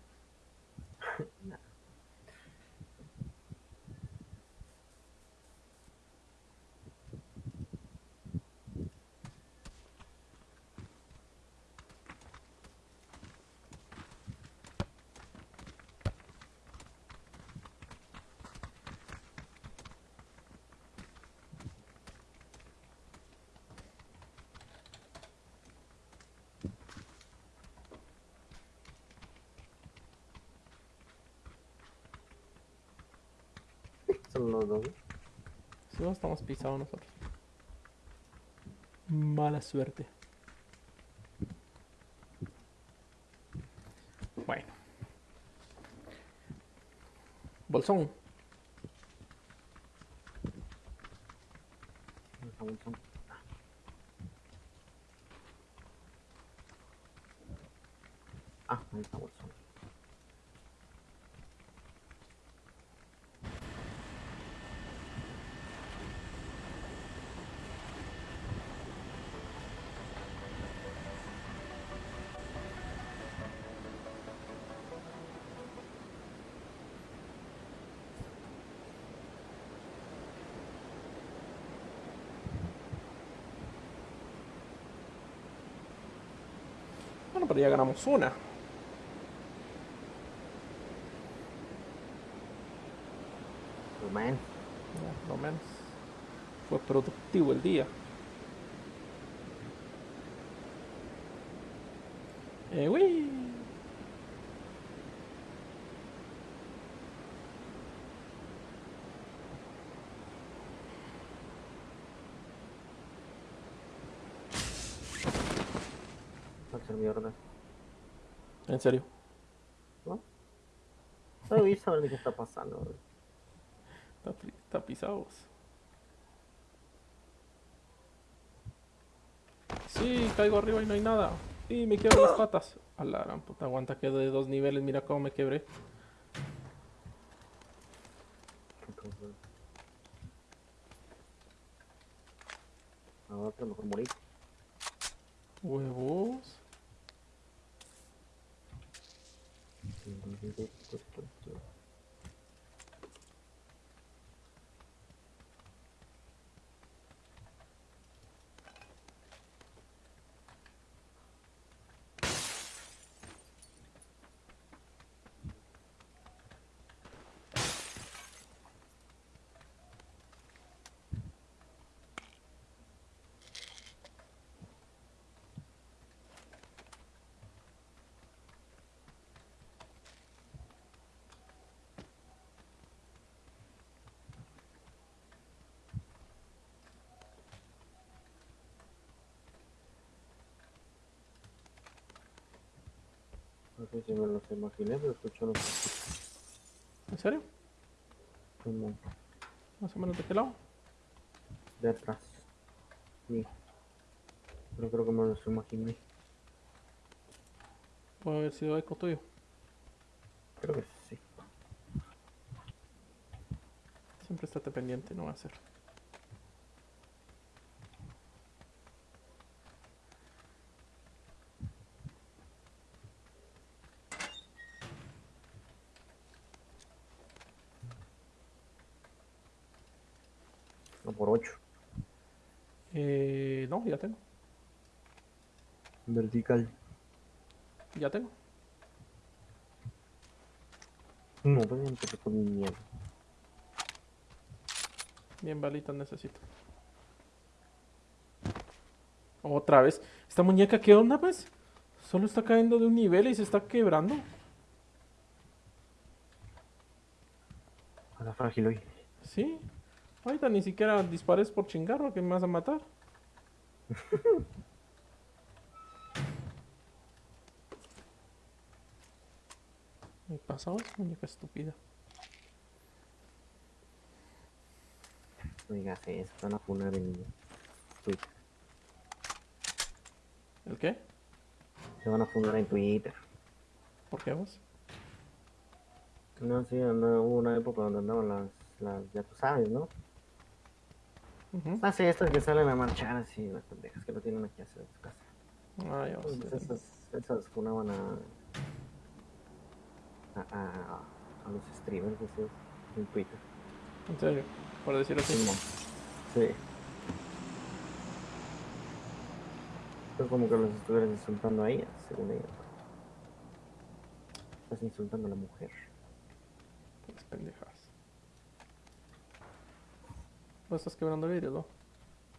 Son los dos. Si no estamos pisados nosotros. Mala suerte. Bueno. Bolsón. Esa bolsón. Ah, ahí está bolsón. Bueno, pero ya ganamos una. Man, Ya, por lo menos. Fue productivo el día. Eh, uy. mierda. En serio. No voy a saber de qué está pasando. Está, está pisados. Sí, caigo arriba y no hay nada. Sí, me quiebro las patas. A la gran puta, aguanta que de dos niveles, mira cómo me quebré. Ahora que mejor morir. Huevos. Вот, вот, вот, вот. Sé si me los imaginé, pero escucho los ¿En serio? como Más o menos de qué lado. de atrás. Sí. Pero creo que me los imaginé. Puede haber sido eco tuyo. Creo que sí. Siempre estate pendiente, no va a ser. No por 8. Eh, no, ya tengo. Vertical. Ya tengo. No, pero empecé con mi miedo. Bien balitas necesito. Otra vez. ¿Esta muñeca qué onda, pues? Solo está cayendo de un nivel y se está quebrando. A la frágil hoy. Sí. Ahorita ni siquiera dispares por chingar porque me vas a matar. [laughs] Me pasaba esa muñeca estúpida. No digas eso, van a funar en Twitter. ¿El qué? Te van a funar en Twitter. ¿Por qué vos? No, sí, no, hubo una época donde andaban las, las, ya tú sabes, ¿no? Ujú. Ah, sí, estas que salen a marchar así, las pendejas que no tienen que hacer en su casa. Ah, ya Entonces, esas, esas funaban a, a, a, a los streamers esos en Twitter. En serio, por decir así. Sí. Es como que los estuvieras insultando a ellas, según ellas. Estás insultando a la mujer. Las pendejas. Vos estás quebrando vidrio, ¿no?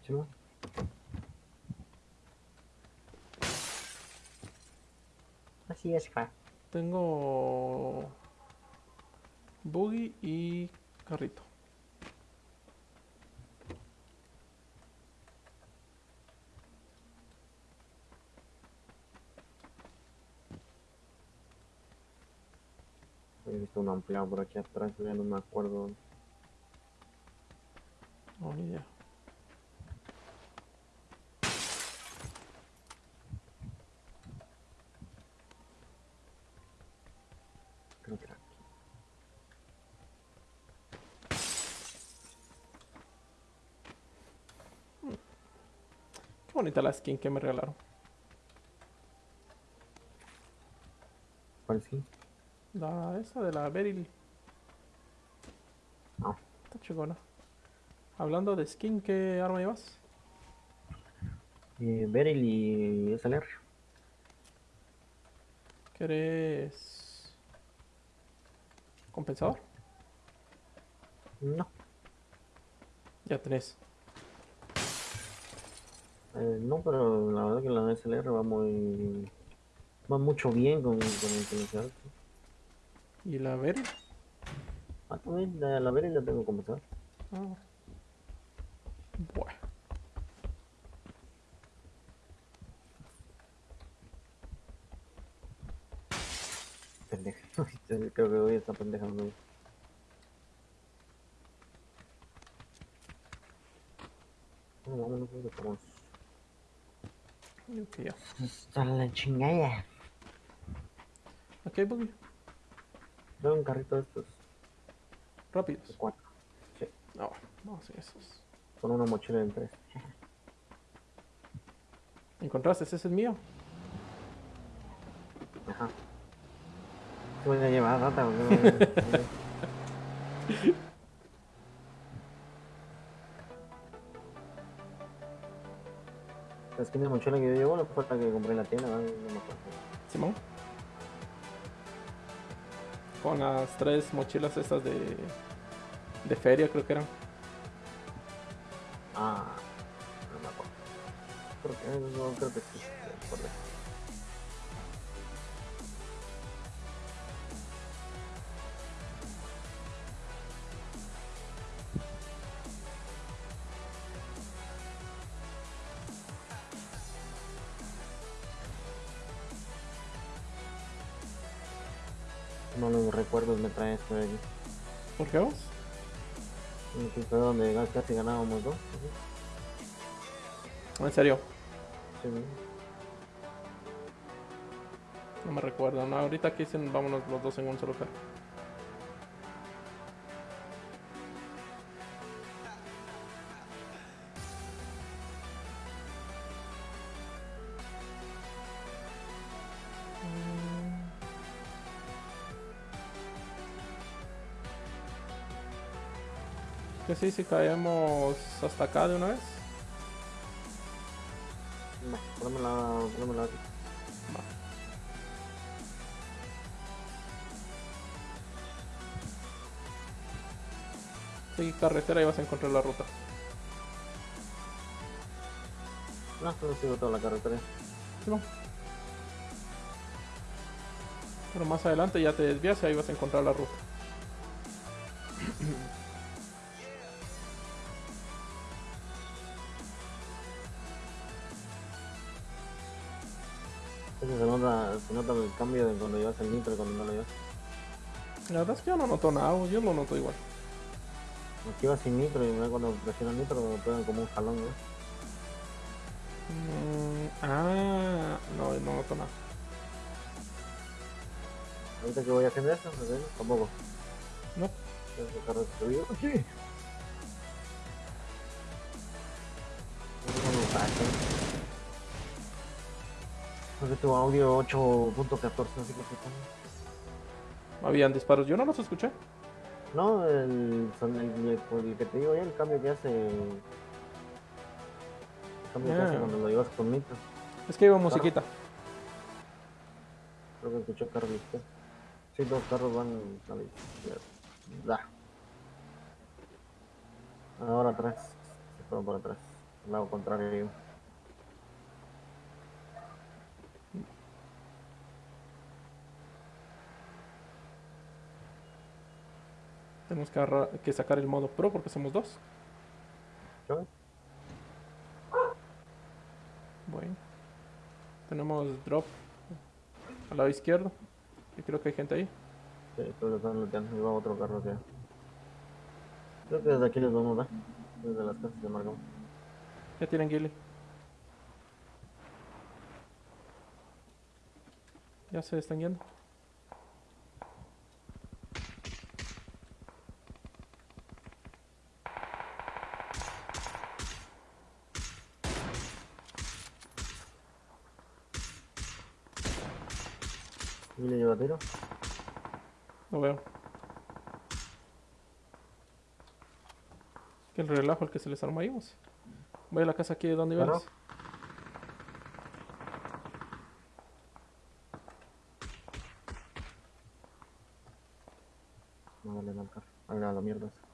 Simón. Así es, ja. Tengo buggy y carrito. He visto un ampliado por aquí atrás, ya no me acuerdo idea. Creo que era aquí. Qué bonita la skin que me regalaron. ¿Cuál sí? La esa de la Beryl. No. Está chingona. Hablando de skin, ¿qué arma llevas? Eh, Beryl y SLR. ¿Querés compensador? No. Ya tenés. Eh, no, pero la verdad que la SLR va muy. va mucho bien con, con el silenciador. ¿Y la Beryl? Ah, también la, la Beryl la tengo comenzado. Ah. Bueno. Pendeja. [laughs] Creo que hoy está pendeja. ¿no? No, vámonos, pues, ya. Está la chingada. Ok, buggy. Veo un carrito de estos, de Rápidos. cuatro, No, vamos a esos. con una mochila en tres. ¿Encontraste? Ese es el mío. Ajá. Voy a llevar rata, porque de mochila que yo llevo la fue la que compré en la tienda, ¿no? No me acuerdo. Simón. Con las tres mochilas estas de. de feria, creo que eran. Ah, no me acuerdo. Creo que, no, creo que sí, de aquí. ¿Por qué vos? Fue donde casi ganábamos dos. En serio, sí. no me recuerdo. No, ahorita aquí dicen vámonos los dos en un solo carro. Que sí, si caemos hasta acá de una vez. Va, Pónmela, pónmela aquí. Sigue carretera y vas a encontrar la ruta. No, solo sigo toda la carretera. Simón. Pero más adelante ya te desvías y ahí vas a encontrar la ruta. La verdad es que yo no noto nada, yo lo noto igual. Aquí va sin nitro y me cuando presiono el nitro me pegan como un jalón, ¿no? Mm, ah, no, no noto nada. Ahorita que voy haciendo eso, ¿me ves? Tampoco. No. Se subió. Aquí. Ese es un mensaje. Porque tu audio 8.14, así que se pone. Habían disparos, yo no los escuché. No, el, son el, el- el que te digo ya, el cambio que hace. El cambio que hace Ah. cuando lo llevas con nitro. Es que iba musiquita. Creo que escuchó carro izquierda. Sí, dos carros van a la. Ahora atrás. Se fueron por atrás. Al lado contrario. Tenemos que, que sacar el modo pro porque somos dos. ¿Yo? Bueno. Tenemos drop al lado izquierdo. Y creo que hay gente ahí. Sí, que están looteando. Iba otro carro acá. Creo que desde aquí les vamos a dar. Desde las casas de Margam. Ya tienen ghillie. Ya se están yendo. Y le lleva tiro. No veo. Que el relajo el que se les arma ahí. Voy a la casa aquí de donde ibas. No dale al carro. A la, a la mierda. esa.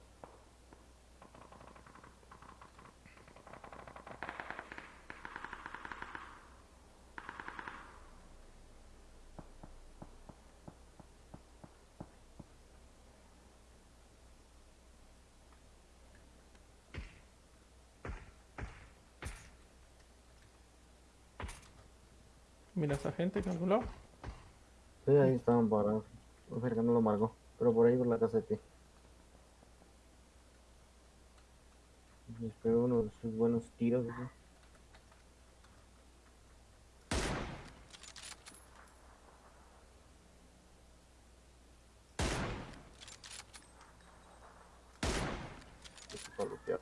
Mira esa gente en algún lado. Sí, ahí estaban parados. Sé que no lo marcó. Pero por ahí por la casa de ti. Y espero uno de sus buenos tiros.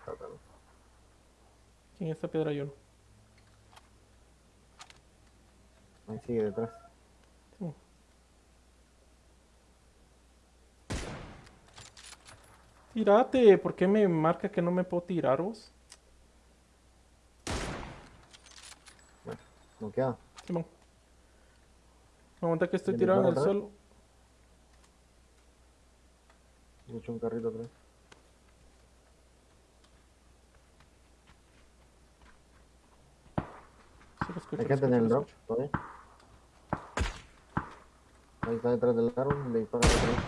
cabrón. ¿Quién está piedra yo? Ahí sigue detrás. Sí. Tírate, ¿por qué me marca que no me puedo tirar vos? No queda. Simón. Aguanta que estoy ¿Le tirado en el suelo. Echo un carrito atrás. Hay gente en el drop todavía. Ahí está detrás del carro, le dispara atrás.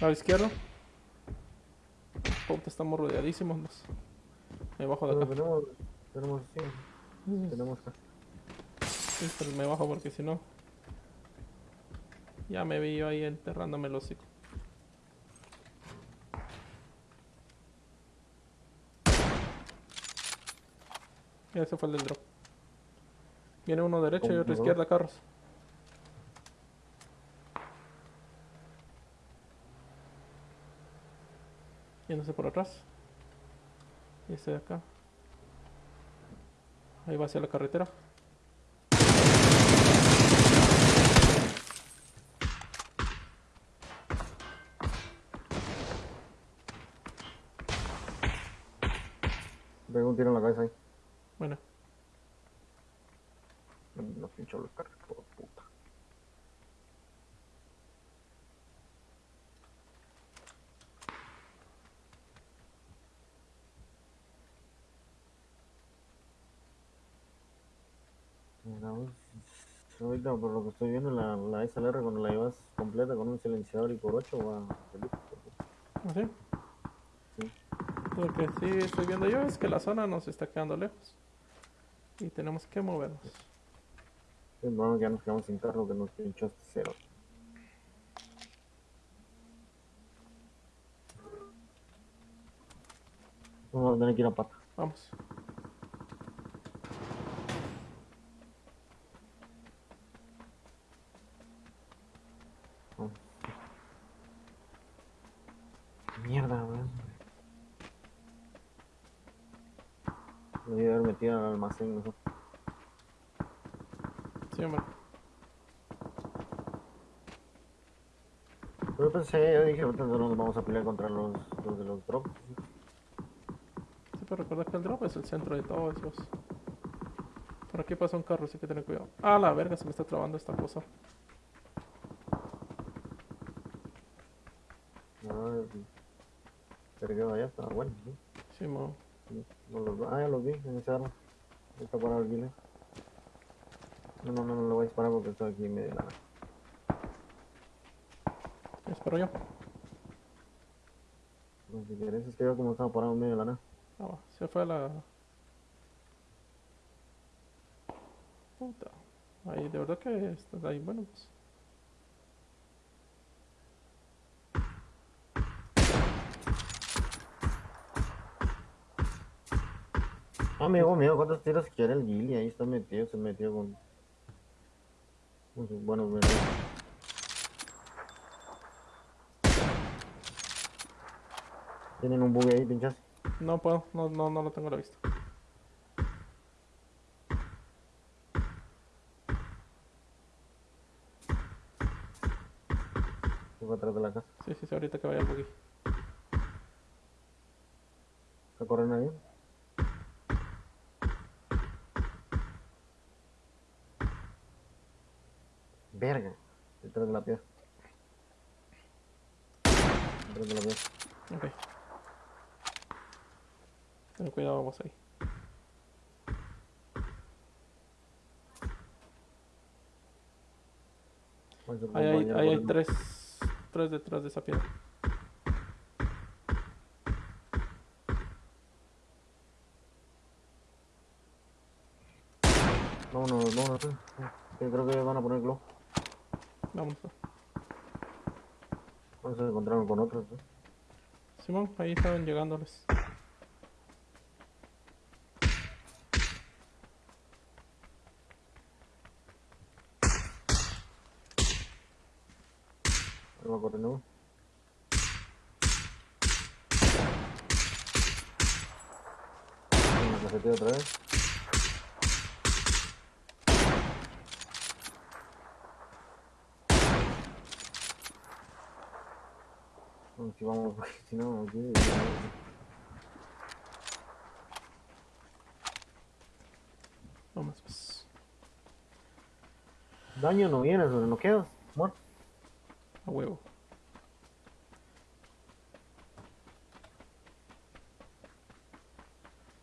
Lado izquierdo. Puta, estamos rodeadísimos. los- Me bajo de Pero acá. tenemos, tenemos, sí, tenemos acá. Sí, pero me bajo porque si no. Ya me vi yo ahí enterrándome el hocico. Ese fue el del drop. Viene uno derecho y ¿Cómo otro izquierda, carros. Yéndose por atrás. Y este de acá. Ahí va hacia la carretera. Pegó un tiro en la cabeza ahí. Bueno, Nos pinchó los carros, por puta. Mira, vos, ahorita por lo que estoy viendo, la, la SLR cuando la llevas completa con un silenciador y por 8 va feliz. ¿así? Sí. Lo que sí estoy viendo yo es que la zona nos está quedando lejos. Y tenemos que movernos. Es que ya nos quedamos sin carro que nos pinchó hasta cero. Vamos a tener que ir a pata. Vamos. Mierda, weón. Me debí haber mejor. Sí, hombre. Pero pensé, yo dije, ahorita no nos vamos a pelear contra los, los de los drops. Sí, pero recuerda que el drop es el centro de todo esos. Por aquí pasa un carro, así que tener cuidado. Ah, la verga, se me está trabando esta cosa. No, pero allá está bueno, ¿sí? Sí, mo. No los, ah, ya los vi en ese árbol. Ahí Está parado el guile. No, no, no, no lo voy a disparar porque estoy aquí en medio de la nada. Espero yo. No, si quieres, es que yo como estaba parado en medio de la nada. Ah, se fue a la... Puta. Ahí, de verdad que estás ahí. Bueno, pues. Ah, amigo mío, ¿cuántos tiros quiere el guile? Ahí está metido, se metió con... con sus buenos verdes. Tienen un bug ahí, pinchas. No puedo, no, no, no lo tengo a la vista. Se fue atrás de la casa. Sí, sí, sí, ahorita que vaya el buggy. ¿Está corriendo ahí? Verga. Detrás de la piedra. Detrás de la piedra. Ok. Ten cuidado, vamos ahí. Ahí hay, ahí tres, tres detrás de esa piedra. Vámonos, vámonos. eh. Yo creo que van a poner glow. Vamos. No se encontraron con otros. ¿eh? Simón, ahí estaban llegándoles. Ahí va corriendo. uno. Una casetilla otra vez. Bueno, Si vamos, porque si no, aquí. Vamos, pues. Daño no viene, sobre no quedas. Muerto. A huevo.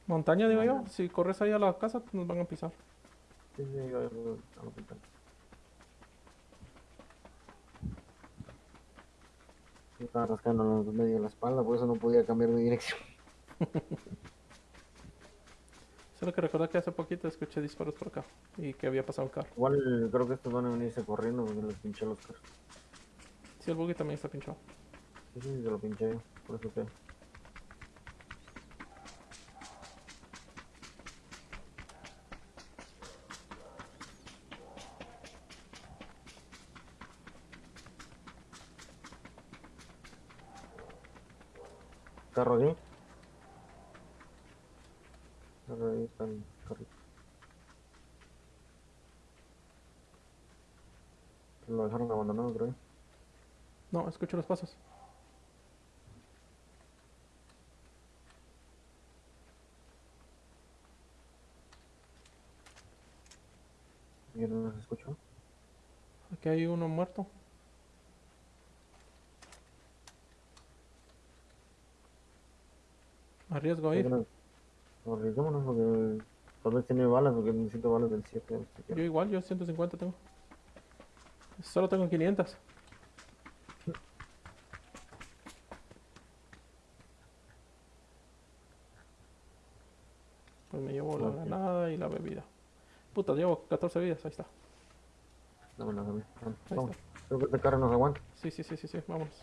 Montaña, digo yo. Si corres ahí a la casa, nos van a pisar. Sí, sí, yo, yo, yo, a pintar. Yo estaba rascando en medio de la espalda, por eso no podía cambiar de dirección. [laughs] Que recordar que hace poquito escuché disparos por acá y que había pasado un carro. Igual creo que estos van a venirse corriendo porque les pinché los carros. Sí, el buggy también está pinchado. Sí, sí, se lo pinché yo, por eso que. Carro aquí. Carro ahí está el carrito. Lo dejaron abandonado, creo. No, escucho los pasos. Yo no los escucho. Aquí hay uno muerto. Arriesgo a Creo ir. que no- Arriesguémonos porque tal vez tiene balas porque necesito balas del 7. Yo igual, yo 150 tengo. Solo tengo 500. Pues me llevo la Ok. granada y la bebida. Puta, llevo 14 vidas, ahí está. Dámelas a mí. Vamos, vamos. Creo que este carro nos aguanta. Sí, sí, sí, sí, sí, vámonos.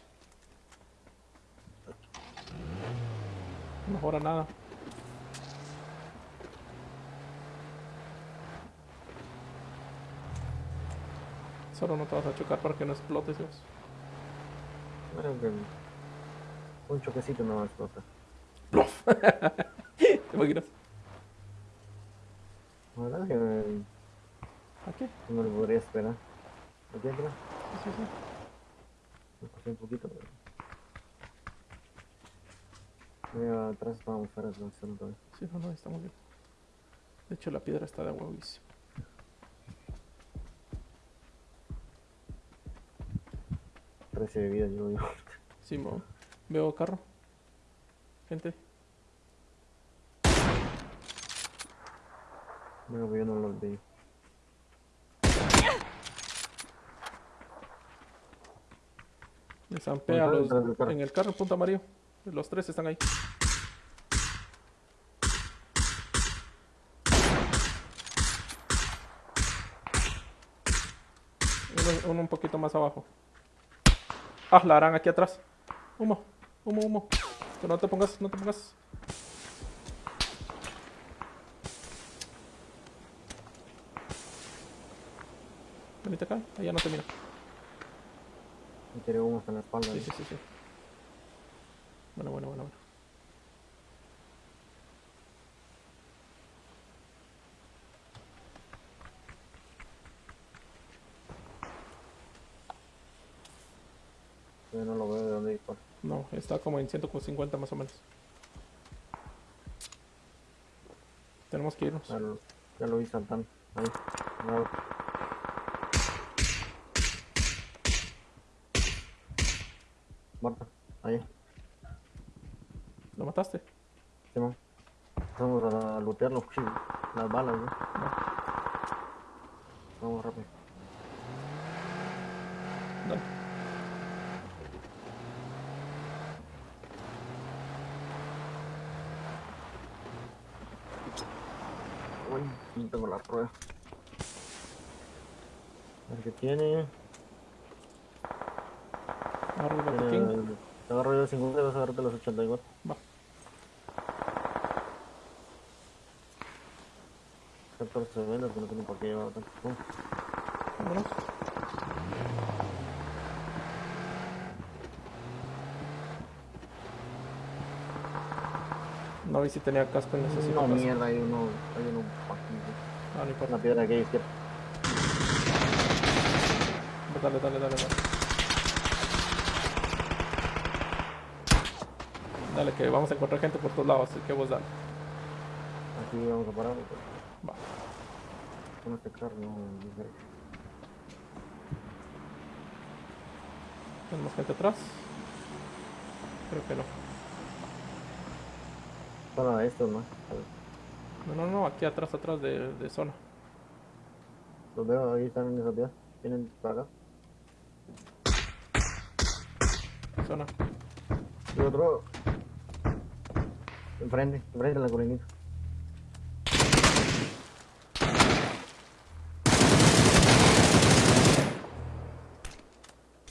No mejora nada. Solo no te vas a chocar para que no explotes, Dios. Creo que un choquecito no va a explotar. [laughs] ¿Te imaginas? La verdad es que eh, Aquí. no lo podría esperar. Aquí atrás, Sí, sí. me pasé un poquito. Pero... Ahí atrás vamos a el todavía. Sí, no, no, estamos bien. De hecho, la piedra está de. Trece de vida yo. Sí, mo. Veo carro. Gente. Bueno, pues yo no los vi. Zampea a ¿Dónde los, en el carro, punto amarillo. Los tres están ahí. Uno, uno un poquito más abajo. Ah, la harán aquí atrás. Humo, humo, humo. Que no te pongas, no te pongas. Venite acá, allá no te mira. Me tiré humos en la espalda. Sí, sí, sí, sí. Bueno, bueno, bueno, bueno. Yo no lo veo de dónde dispara. No, está como en 150 más o menos. Tenemos que irnos. Ya lo, ya lo vi saltando. Ahí. al Muerto. Ahí. ¿Lo mataste? Simón. Vamos a lootear los cuchillos. Las balas, ¿no? Vamos rápido. Dale. Uy, no tengo la rueda. A ver qué tiene. Agarro el botiquín. tiene te agarro yo de 50 y vas a agarrarte los 84. Va. 14 vendas que no tengo por qué llevar tanto. Vámonos. No vi si tenía casco en ese No, mierda, hay uno, hay uno aquí. Ah, no importa. Una piedra aquí izquierda. Dale, dale, dale, dale. Dale, que vamos a encontrar gente por todos lados, así que vos dale. Aquí vamos a parar. pues. Va. Con este carro no ¿Tenemos gente atrás? Creo que no. Para estos, ¿no? No, no, no, aquí atrás, atrás de, de zona. Los veo, ahí están en esa piedra. Vienen para acá. Zona. Y otro enfrente, enfrente la corindita.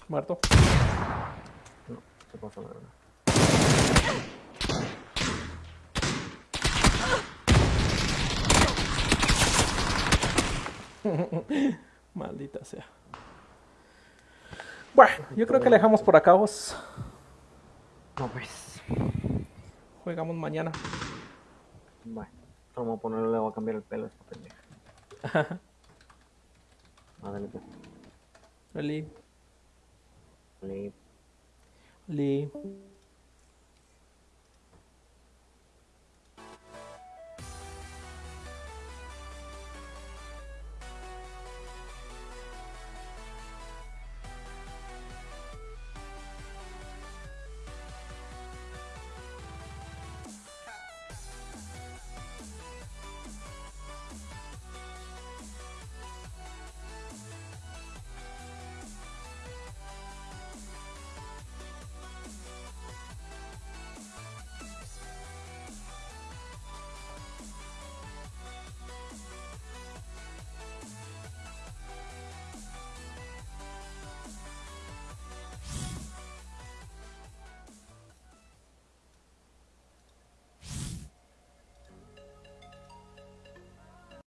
Muerto. No, se pasó la verdad. [laughs] Maldita sea. Bueno, yo creo que le dejamos por acá vos. No pues. Jugamos mañana. Bueno, vamos a ponerle, le voy a cambiar el pelo a esta pendeja. [laughs] Ah, dale, pues. Oli. Vale. Oli.